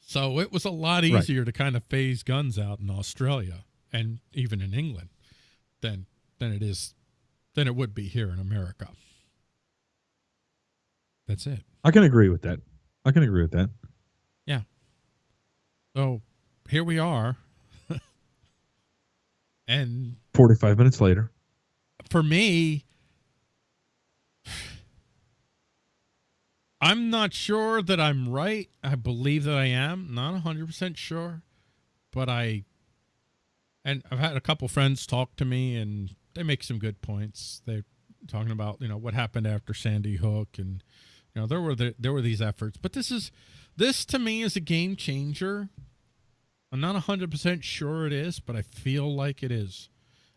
so it was a lot Right. easier to kind of phase guns out in Australia and even in England than than it is than it would be here in America. That's it. I can agree with that. I can agree with that. Yeah. So here we are. and 45 minutes later. for me, I'm not sure that I'm right. I believe that I am. Not 100% sure. But I, and I've had a couple friends talk to me and they make some good points. They're talking about, you know, what happened after Sandy Hook and, you know, there were the, there were these efforts. But this is, this to me is a game changer. I'm not 100% sure it is, but I feel like it is.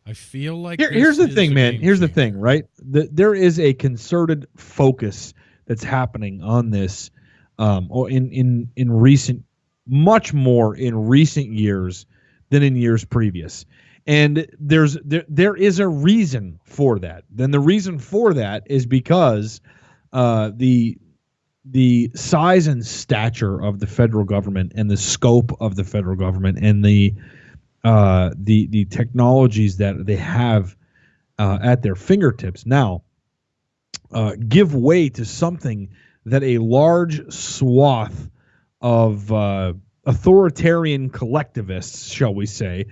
I feel like Here, here's the thing, man. Here's the thing, right? The, there is a concerted focus that's happening on this, um, or in in in recent, much more in recent years than in years previous. And there's there there is a reason for that. Then the reason for that is because uh, the the size and stature of the federal government and the scope of the federal government and the uh, the the technologies that they have uh, at their fingertips now uh, give way to something that a large swath of uh, authoritarian collectivists, shall we say,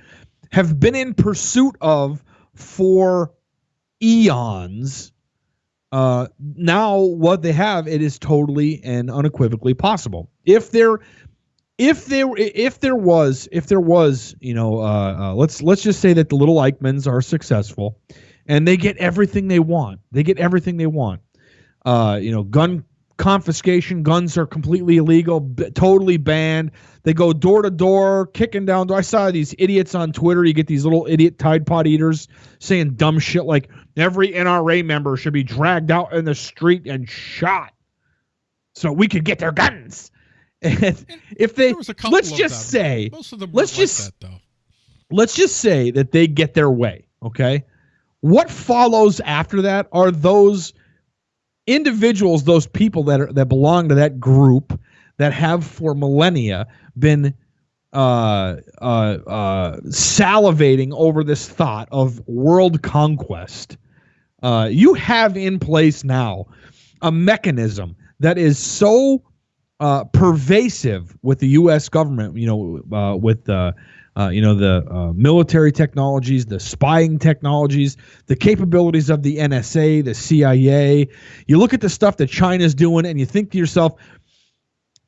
have been in pursuit of for eons. Uh, now, what they have, it is totally and unequivocally possible. If there, if there, if there was, if there was, you know, uh, uh, let's let's just say that the little Eichmanns are successful, and they get everything they want. They get everything they want. Uh, you know, gun confiscation. Guns are completely illegal, b- totally banned. They go door to door, kicking down. I saw these idiots on Twitter. You get these little idiot Tide Pod eaters saying dumb shit like every NRA member should be dragged out in the street and shot so we could get their guns. And if they, There was a couple let's just them. say, Most of them let's like just- that, though. let's just say that they get their way, okay? What follows after that are those individuals, those people that are that belong to that group that have for millennia been uh, uh, uh, salivating over this thought of world conquest. Uh, you have in place now a mechanism that is so uh, pervasive with the U.S. government. You know, uh, with the uh, you know the uh, military technologies, the spying technologies, the capabilities of the NSA, the CIA. You look at the stuff that China's doing, and you think to yourself,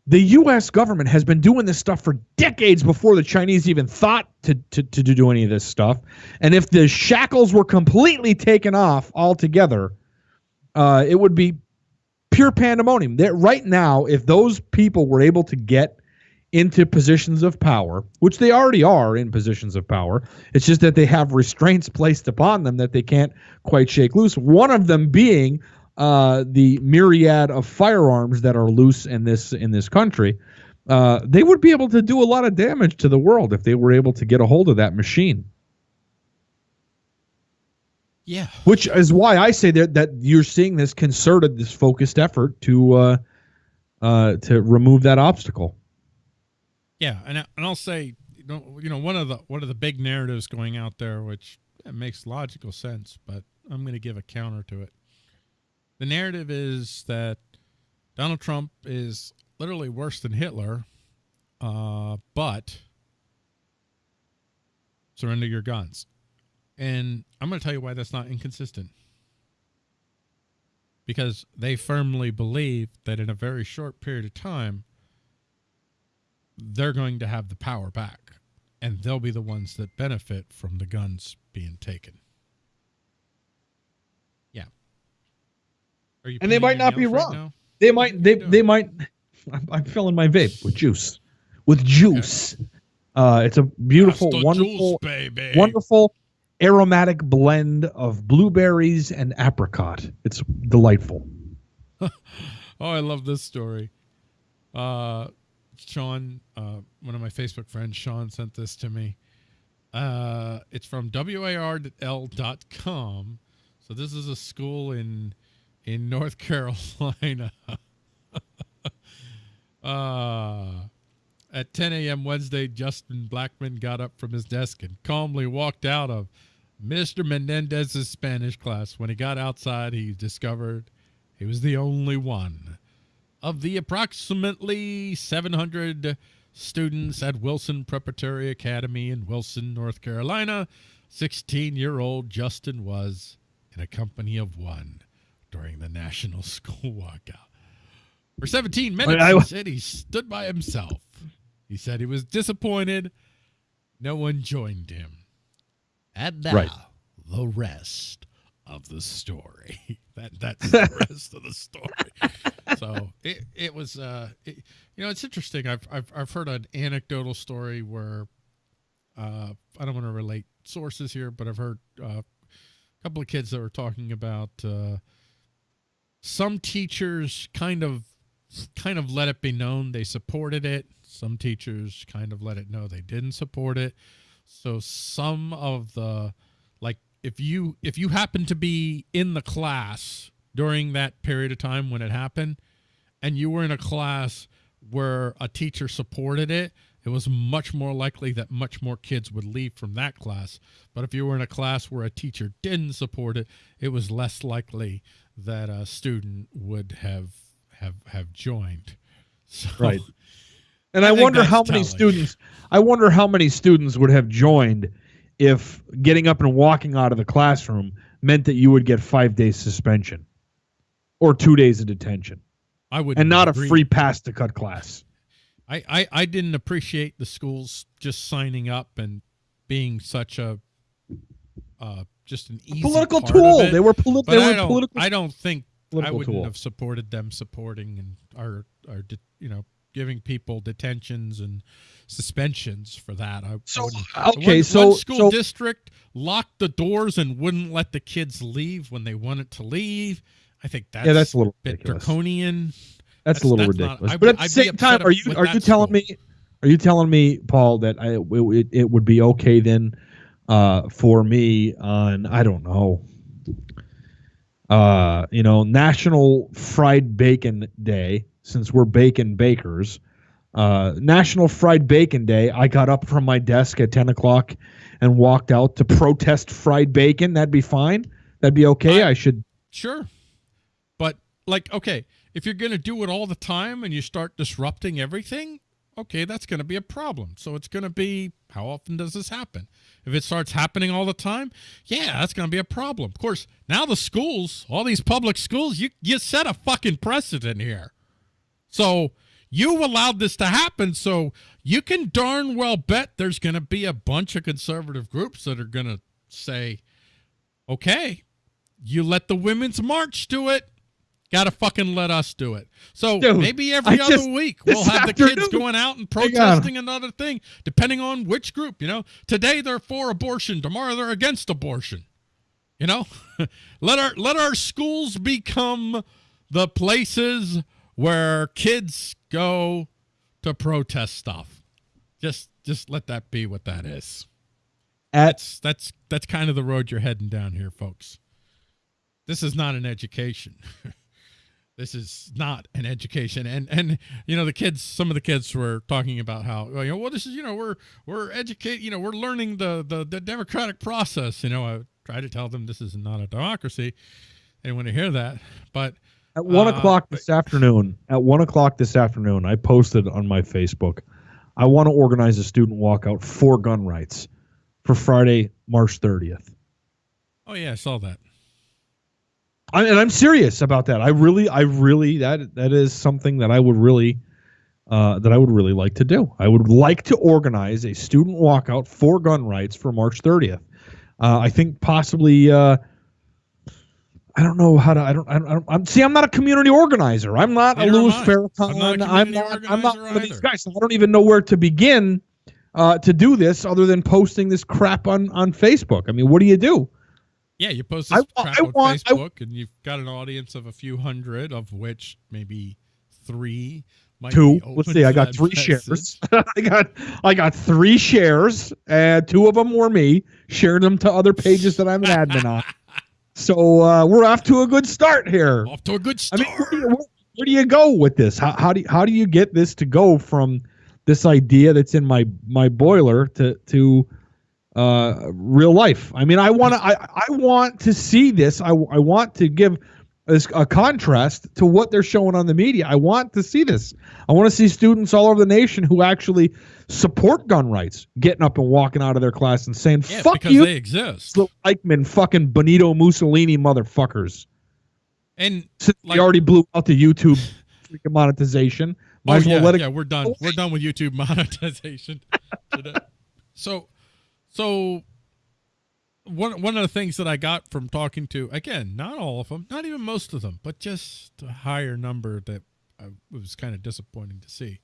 the U.S. government has been doing this stuff for decades before the Chinese even thought to, to, to do any of this stuff. And if the shackles were completely taken off altogether, uh, it would be pure pandemonium. That right now, if those people were able to get into positions of power, which they already are in positions of power, it's just that they have restraints placed upon them that they can't quite shake loose. One of them being uh, the myriad of firearms that are loose in this in this country. Uh, they would be able to do a lot of damage to the world if they were able to get a hold of that machine. Yeah. Which is why I say that that you're seeing this concerted, this focused effort to uh, uh, to remove that obstacle. Yeah, and I- and I'll say, you know, one of the one of the big narratives going out there, which makes logical sense, but I'm going to give a counter to it. The narrative is that Donald Trump is literally worse than Hitler, uh, but surrender your guns. And I'm going to tell you why that's not inconsistent. Because they firmly believe that in a very short period of time, they're going to have the power back and they'll be the ones that benefit from the guns being taken. Yeah. Are you And they might not be nails right wrong. They might they they might. I'm, I'm filling my vape with juice, with juice. Uh, it's a beautiful, wonderful, juice, wonderful aromatic blend of blueberries and apricot. It's delightful. Oh, I love this story. Uh, Sean, uh, one of my Facebook friends, Sean, sent this to me. Uh, it's from warl.com. So this is a school in in North Carolina. uh, at 10 a.m. Wednesday, Justin Blackman got up from his desk and calmly walked out of Mr. Menendez's Spanish class. When he got outside, he discovered he was the only one of the approximately 700 students at Wilson Preparatory Academy in Wilson, North Carolina. 16 year old Justin was in a company of one during the National School Walkout. For 17 minutes, I- he said he stood by himself. He said he was disappointed. No one joined him. And now, Right. the rest of the story. that That's the rest of the story. So it, it was uh it, you know it's interesting. I've, I've i've heard an anecdotal story where uh i don't want to relate sources here but i've heard uh, a couple of kids that were talking about uh some teachers kind of kind of let it be known they supported it. Some teachers kind of let it know they didn't support it. So some of the if you if you happen to be in the class during that period of time when it happened and you were in a class where a teacher supported it it was much more likely that much more kids would leave from that class but if you were in a class where a teacher didn't support it it was less likely that a student would have have have joined. So, Right. And I I, wonder how many telling. students I wonder how many students would have joined if getting up and walking out of the classroom meant that you would get 5 days suspension or 2 days of detention I would and not a free pass to cut class. I, I I didn't appreciate the schools just signing up and being such a uh just an easy political tool. They were politi- But they I were don't political I don't think I wouldn't tool. have supported them supporting and or de- you know giving people detentions and suspensions for that. I So, wouldn't. okay, one, so- one school so- district locked the doors and wouldn't let the kids leave when they wanted to leave. I think that's yeah, that's a little bit ridiculous. draconian. That's, That's- a little that's not- ridiculous. I'd but at the same time, are you are you telling school. me are you telling me, Paul, that I it, it would be okay then uh, for me on I don't know, uh, you know, National Fried Bacon Day since we're bacon bakers. Uh, National Fried Bacon Day. I got up from my desk at ten o'clock and walked out to protest fried bacon. That'd be fine. That'd be okay. I- I should Sure. But like, okay, if you're gonna do it all the time and you start disrupting everything, okay, that's gonna be a problem. So it's gonna be how often does this happen? If it starts happening all the time, yeah, that's gonna be a problem. Of course, now the schools, all these public schools, you you set a fucking precedent here. So you allowed this to happen, so you can darn well bet there's gonna be a bunch of conservative groups that are gonna say, okay, you let the women's march do it. Gotta fucking let us do it. So Dude, maybe every I other just- week we'll have the kids going out and protesting another thing, depending on which group. You know, today they're for abortion, tomorrow they're against abortion. You know, let our let our schools become the places where kids go to protest stuff. Just just let that be what that is. at That's that's that's kind of the road you're heading down here, folks. This is not an education. this is not an education. And and you know the kids, some of the kids were talking about how well, you know well this is you know we're we're educate you know we're learning the the the democratic process. You know I try to tell them this is not a democracy. They want to hear that, but At one Uh, o'clock this afternoon, at one o'clock this afternoon, I posted on my Facebook. I want to organize a student walkout for gun rights for Friday, March 30th. oh yeah, I saw that. I, and I'm serious about that. I really, I really, that that is something that I would really, uh, that I would really like to do. I would like to organize a student walkout for gun rights for March 30th. Uh, I think possibly. Uh, I don't know how to. I don't. I don't. I I'm see. I'm not a community organizer. I'm not a Neither am Louis I. Farrakhan. I'm not a I'm not. I'm not one of these guys. So I don't even know where to begin uh, to do this, other than posting this crap on on Facebook. I mean, what do you do? Yeah, you post I this wa- crap I on want- I- Facebook, and you've got an audience of a few hundred, of which maybe three might Two. Let's see. I got three message. shares. I got I got three shares, and two of them were me. Shared them to other pages that I'm an admin on. So uh, we're off to a good start here. Off to a good I start. mean, where do, you, where, where do you go with this? How, how do you, how do you get this to go from this idea that's in my my boiler to to uh, real life? I mean, I want to I, I want to see this. I, I want to give a contrast to what they're showing on the media. I want to see this. I want to see students all over the nation who actually support gun rights getting up and walking out of their class and saying, yeah, "Fuck because you." they exist. little Eichmann fucking Benito Mussolini motherfuckers. And Since Like- already blew out the YouTube freaking monetization, oh, might oh as well yeah, let it yeah, we're done. We're done with YouTube monetization. so, so one one of the things that I got from talking to again, not all of them, not even most of them, but just a higher number that I, was kind of disappointing to see.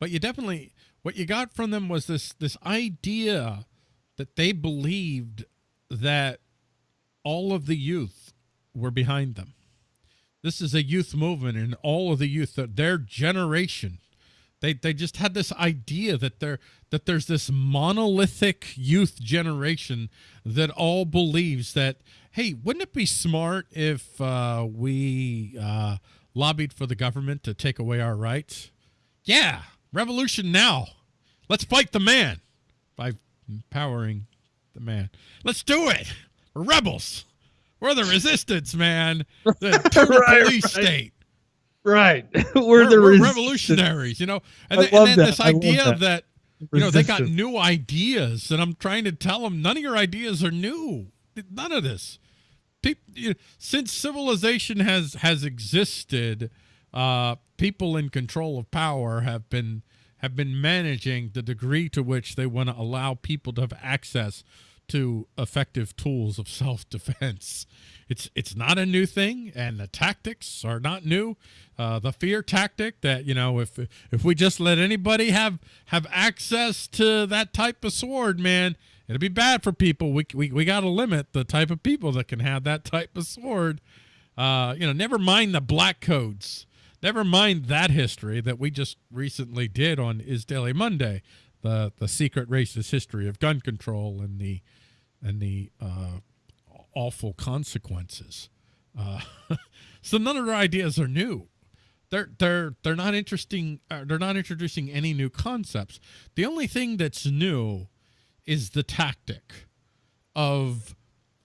But you definitely what you got from them was this this idea that they believed that all of the youth were behind them. This is a youth movement, and all of the youth, that their generation, they they just had this idea that there that there's this monolithic youth generation that all believes that hey, wouldn't it be smart if uh, we uh, lobbied for the government to take away our rights? Yeah, revolution now. Let's fight the man by empowering the man. Let's do it. We're rebels. We're the resistance, man. The Right, police right. state. Right. we're, We're, the we're revolutionaries, you know. And, I then, and love then that. this idea that. that you know they got new ideas, and I'm trying to tell them none of your ideas are new. None of this. Peop you know, since civilization has has existed, uh, people in control of power have been have been managing the degree to which they want to allow people to have access to effective tools of self-defense. It's it's not a new thing, and the tactics are not new. Uh, the fear tactic that you know if if we just let anybody have have access to that type of sword, man, it'll be bad for people. We we we got to limit the type of people that can have that type of sword. Uh, you know, never mind the black codes. Never mind that history that we just recently did on Is Daily Monday, the the secret racist history of gun control and the and the uh, awful consequences. Uh, so none of their ideas are new. They're they're they're not interesting. Uh, they're not introducing any new concepts. The only thing that's new is the tactic of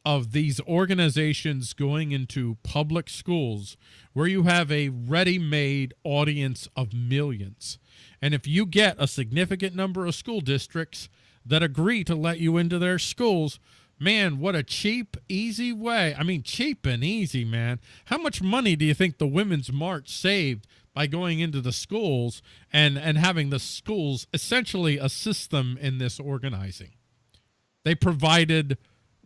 of these organizations going into public schools where you have a ready-made audience of millions. And if you get a significant number of school districts that agree to let you into their schools, man, what a cheap, easy way. I mean, cheap and easy, man. How much money do you think the Women's March saved by going into the schools and, and having the schools essentially assist them in this organizing? They provided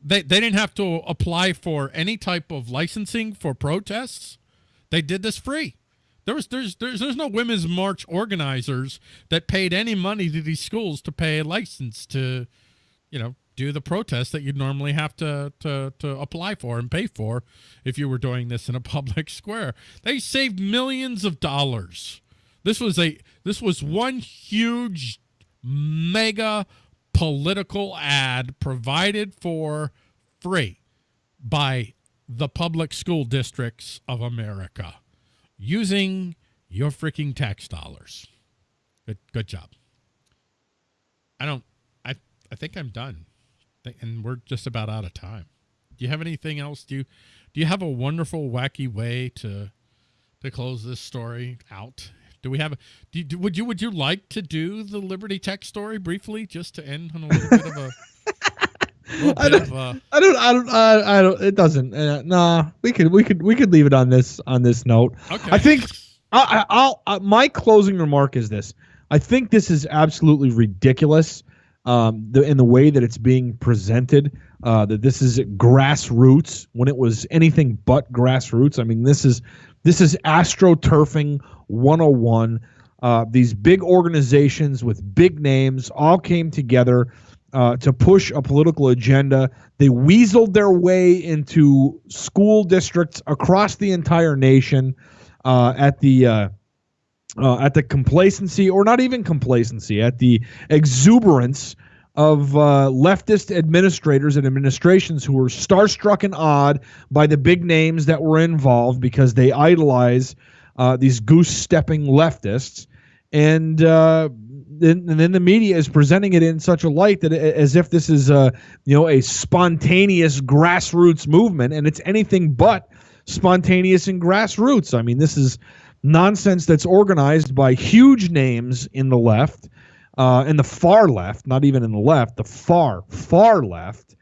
they, they didn't have to apply for any type of licensing for protests. They did this free. There was there's there's there's no women's march organizers that paid any money to these schools to pay a license to, you know, do the protest that you'd normally have to to to apply for and pay for if you were doing this in a public square. They saved millions of dollars. This was a this was one huge mega political ad provided for free by the public school districts of America using your freaking tax dollars. Good, good job. I don't. I I think I'm done, and we're just about out of time. Do you have anything else? Do you do you have a wonderful, wacky way to to close this story out? Do we have? A, do you, do- would you would you like to do the Liberty Tech story briefly, just to end on a little bit of a, I bit of a I don't. I don't. I, I don't. It doesn't. Uh, nah. We could. We could. We could leave it on this. On this note. okay. I think. I, I, I'll. Uh, my closing remark is this. I think this is absolutely ridiculous. Um, the, in the way that it's being presented, uh, that this is grassroots when it was anything but grassroots. I mean, this is this is astroturfing 101. Uh, these big organizations with big names all came together uh, to push a political agenda. They weaseled their way into school districts across the entire nation uh, at the uh, uh, at the complacency, or not even complacency, at the exuberance of uh, leftist administrators and administrations who were starstruck and awed by the big names that were involved because they idolize uh, these goose stepping leftists. And, uh, then, and then the media is presenting it in such a light that it- as if this is a you know a spontaneous grassroots movement, and it's anything but spontaneous and grassroots. I mean, this is nonsense that's organized by huge names in the left, uh, in the far left, not even in the left, the far far left.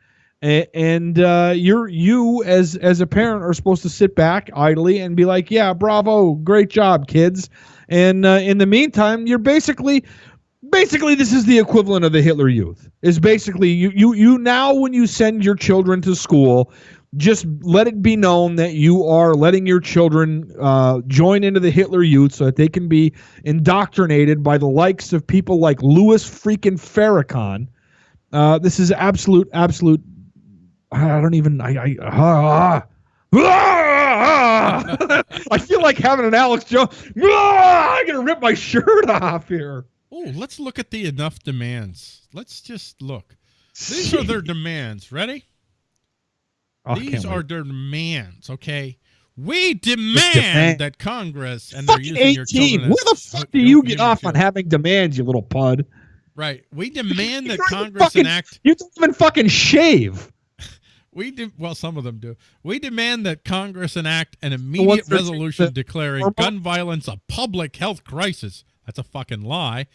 A- And uh, you're you as as a parent are supposed to sit back idly and be like, yeah, bravo, great job, kids. And uh, in the meantime, you're basically basically this is the equivalent of the Hitler Youth. Is basically you you you now when you send your children to school, just let it be known that you are letting your children uh, join into the Hitler Youth so that they can be indoctrinated by the likes of people like Louis freaking Farrakhan. Uh, this is absolute absolute. I don't even I I. ah, ah, I feel like having an Alex Jones. Ah, I'm gonna rip my shirt off here. Oh, let's look at the enough demands. Let's just look. These are their demands. Ready? Oh, These are wait. their demands. Okay. We demand, demand. that Congress and they're fucking using your 18. children Where the fuck do you get off on having demands, you little pud? Right. We demand that You don't even Congress fucking- enact. You don't even fucking shave. We de- well, some of them do. We demand that Congress enact an immediate resolution declaring gun violence a public health crisis. That's a fucking lie.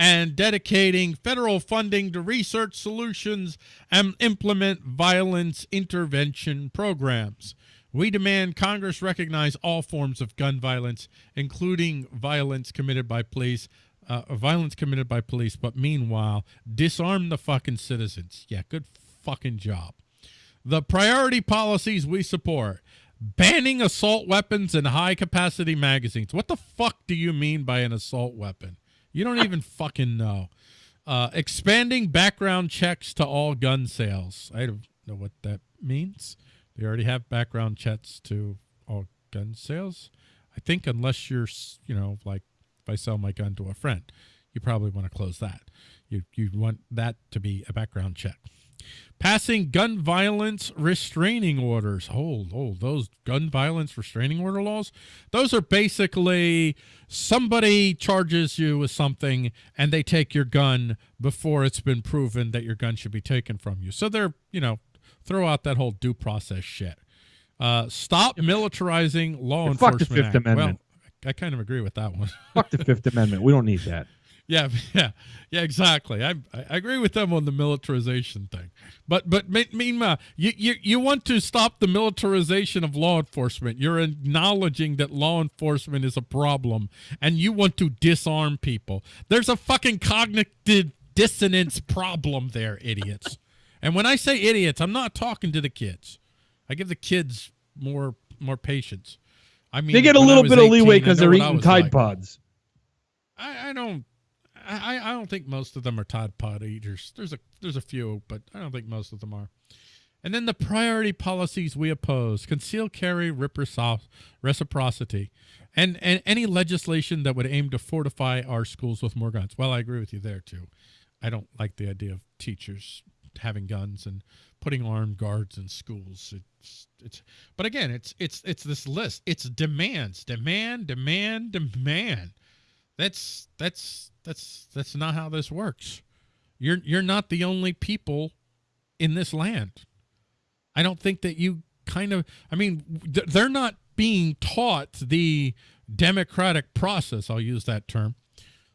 And dedicating federal funding to research solutions and implement violence intervention programs. We demand Congress recognize all forms of gun violence, including violence committed by police, uh, violence committed by police, but meanwhile, disarm the fucking citizens. Yeah, good fucking job. The priority policies we support banning assault weapons and high capacity magazines. What the fuck do you mean by an assault weapon? You don't even fucking know. Uh, expanding background checks to all gun sales. I don't know what that means. They already have background checks to all gun sales. I think unless you're, you know, like if I sell my gun to a friend, you probably want to close that. You you want that to be a background check. Passing gun violence restraining orders. Oh, oh, those gun violence restraining order laws. Those are basically somebody charges you with something and they take your gun before it's been proven that your gun should be taken from you. So they're, you know, throw out that whole due process shit. Uh, stop militarizing law Yeah, fuck the enforcement. Fifth Act. Amendment. Well, I kind of agree with that one. Fuck the Fifth Amendment. We don't need that. Yeah, yeah, yeah, exactly. I I agree with them on the militarization thing, but but me- meanwhile, you you you want to stop the militarization of law enforcement. You're acknowledging that law enforcement is a problem, and you want to disarm people. There's a fucking cognitive dissonance problem there, idiots. And when I say idiots, I'm not talking to the kids. I give the kids more more patience. I mean, They get a little bit of leeway because they're eating Tide like. Pods. I, I don't I, I don't think most of them are Tide Pod eaters. There's a there's a few, but I don't think most of them are. And then the priority policies we oppose: conceal carry, reciproc- reciprocity, and and any legislation that would aim to fortify our schools with more guns. Well, I agree with you there too. I don't like the idea of teachers having guns and putting armed guards in schools. It's it's but again, it's it's it's this list. It's demands, demand, demand, demand. That's that's that's that's not how this works. You're you're not the only people in this land. I don't think that you kind of I mean they're not being taught the democratic process. I'll use that term.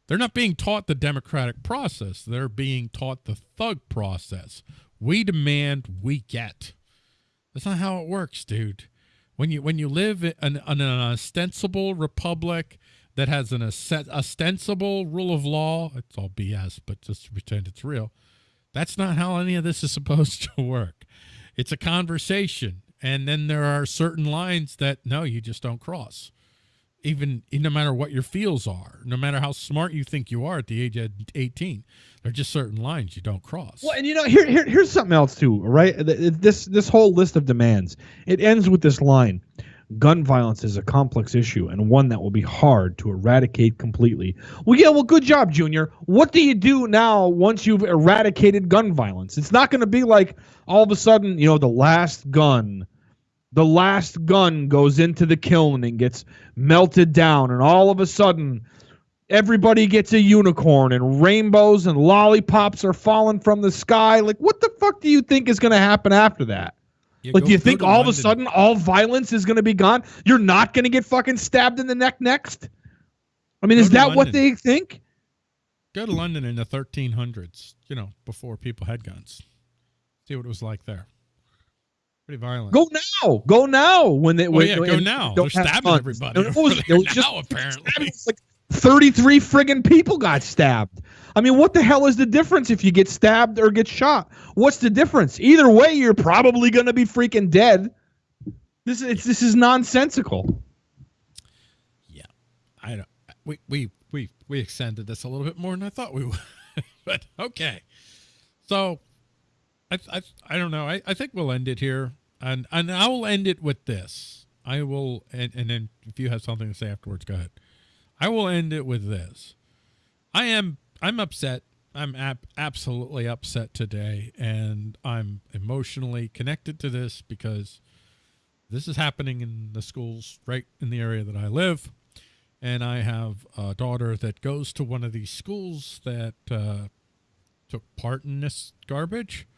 They're not being taught the democratic process. They're being taught the thug process. We demand, we get. That's not how it works, dude. When you when you live in an, an ostensible republic that has an ostensible rule of law, it's all BS, but just to pretend it's real. That's not how any of this is supposed to work. It's a conversation, and then there are certain lines that no, you just don't cross. Even no matter what your feels are, no matter how smart you think you are at the age of 18, there are just certain lines you don't cross. Well, and you know, here, here here's something else too, right? Th- th- This this whole list of demands it ends with this line: "Gun violence is a complex issue and one that will be hard to eradicate completely." Well, yeah, well, good job, Junior. What do you do now once you've eradicated gun violence? It's not going to be like all of a sudden, you know, the last gun, the last gun goes into the kiln and gets melted down, and all of a sudden everybody gets a unicorn and rainbows and lollipops are falling from the sky. Like, what the fuck do you think is going to happen after that? Like, go- do you think all of a sudden all violence is going to be gone? You're not going to get fucking stabbed in the neck next? I mean, Go is that what they think? Go to London in the 1300s, you know, before people had guns. See what it was like there. Pretty violent. Go now. Go now. When they Oh, when- yeah, when go now. They're stabbing guns. everybody It was, it was just now, apparently. was like 33 friggin' people got stabbed. I mean, what the hell is the difference if you get stabbed or get shot? What's the difference? Either way, you're probably going to be freaking dead. This is this is nonsensical. Yeah, I don't. We we we we extended this a little bit more than I thought we would, but okay. So, I I I don't know. I I think we'll end it here, and and I will end it with this. I will, and and then if you have something to say afterwards, go ahead. I will end it with this. I am I'm upset. I'm ab- absolutely upset today, and I'm emotionally connected to this because this is happening in the schools right in the area that I live. And I have a daughter that goes to one of these schools that uh, took part in this garbage.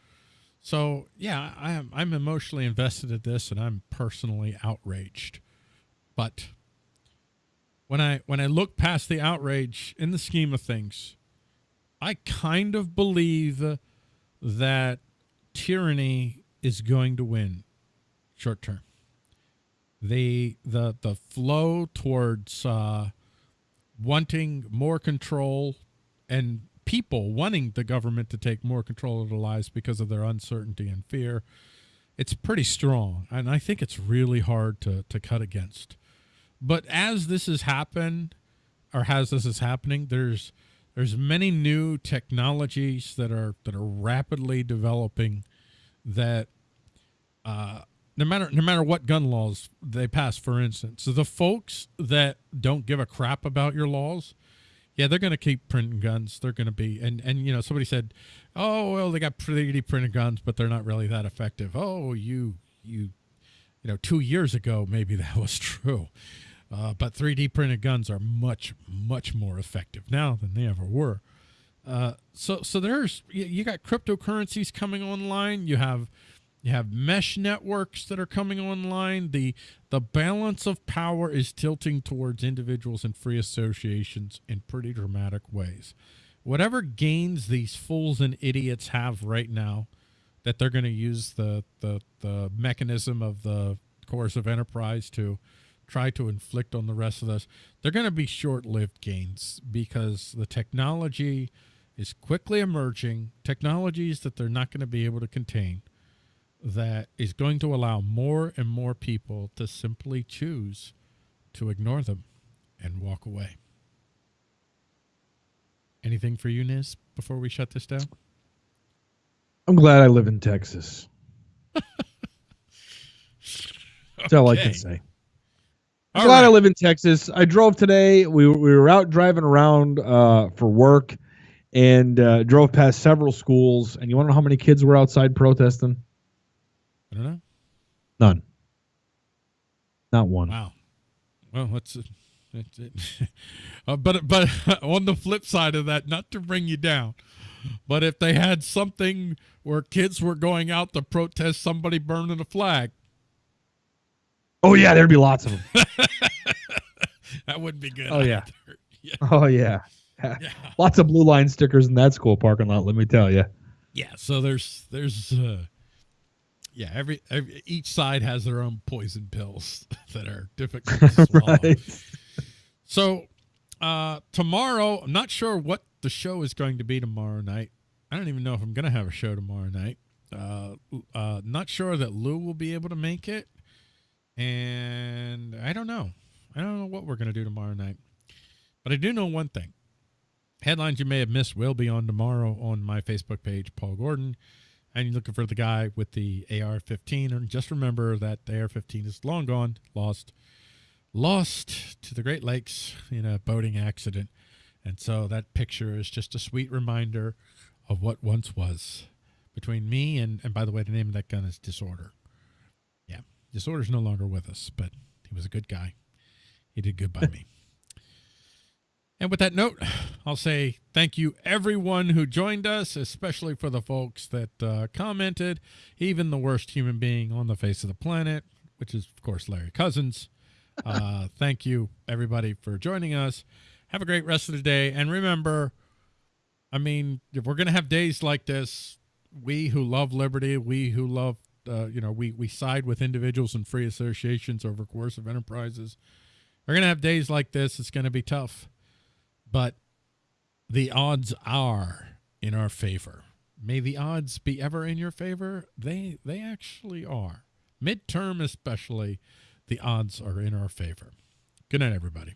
So yeah, I am I'm emotionally invested in this, and I'm personally outraged. But when I when I look past the outrage in the scheme of things, I kind of believe that tyranny is going to win short term. The the the flow towards uh, wanting more control and people wanting the government to take more control of their lives because of their uncertainty and fear, it's pretty strong. And I think it's really hard to, to cut against. But as this has happened, or as this is happening, there's there's many new technologies that are that are rapidly developing that uh, no matter no matter what gun laws they pass, for instance, the folks that don't give a crap about your laws, yeah, they're going to keep printing guns. They're going to be, and and you know, somebody said, oh well, they got 3D printed guns, but they're not really that effective. Oh, you you, you know, two years ago maybe that was true, uh, but 3D printed guns are much much more effective now than they ever were. Uh, so so there's you, got cryptocurrencies coming online. You have you have mesh networks that are coming online. The the balance of power is tilting towards individuals and free associations in pretty dramatic ways. Whatever gains these fools and idiots have right now, that they're going to use the, the the mechanism of the coercive enterprise to try to inflict on the rest of us, they're going to be short-lived gains because the technology is quickly emerging, technologies that they're not going to be able to contain that is going to allow more and more people to simply choose to ignore them and walk away. Anything for you, Niz, before we shut this down? I'm glad I live in Texas. That's all I can say. I'm All glad I live in Texas. I drove today. We, we were out driving around uh, for work and uh, drove past several schools. And you want to know how many kids were outside protesting? I don't know. None. Not one. Wow. Well. Uh, it, it, uh, but but on the flip side of that, not to bring you down, but if they had something where kids were going out to protest somebody burning a flag, Oh, yeah, there'd be lots of them. that wouldn't be good. Oh, yeah. yeah, Oh, yeah. yeah, Lots of blue line stickers in that school parking lot, let me tell you. yeah. So there's there's uh, yeah. Every, every each side has their own poison pills that are difficult to swallow. right. So uh tomorrow, I'm not sure what the show is going to be tomorrow night. I don't even know if I'm gonna have a show tomorrow night. Uh uh not sure that Lou will be able to make it. And I don't know. I don't know what we're gonna do tomorrow night. But I do know one thing. Headlines you may have missed will be on tomorrow on my Facebook page, Paul Gordon. And you're looking for the guy with the AR 15. And just remember that the AR 15 is long gone, lost lost to the Great Lakes in a boating accident. And so that picture is just a sweet reminder of what once was between me and, and by the way, the name of that gun is Disorder. Disorder's no longer with us, but he was a good guy. He did good by me. And with that note, I'll say thank you everyone who joined us, especially for the folks that uh, commented, even the worst human being on the face of the planet, which is, of course, Larry Cousins. Uh, thank you, everybody, for joining us. Have a great rest of the day. And remember, I mean, if we're going to have days like this, we who love liberty, we who love, uh, you know, we, we side with individuals and free associations over coercive enterprises. We're going to have days like this. It's going to be tough. But the odds are in our favor. May the odds be ever in your favor. They they actually are. Midterm especially, the odds are in our favor. Good night, everybody.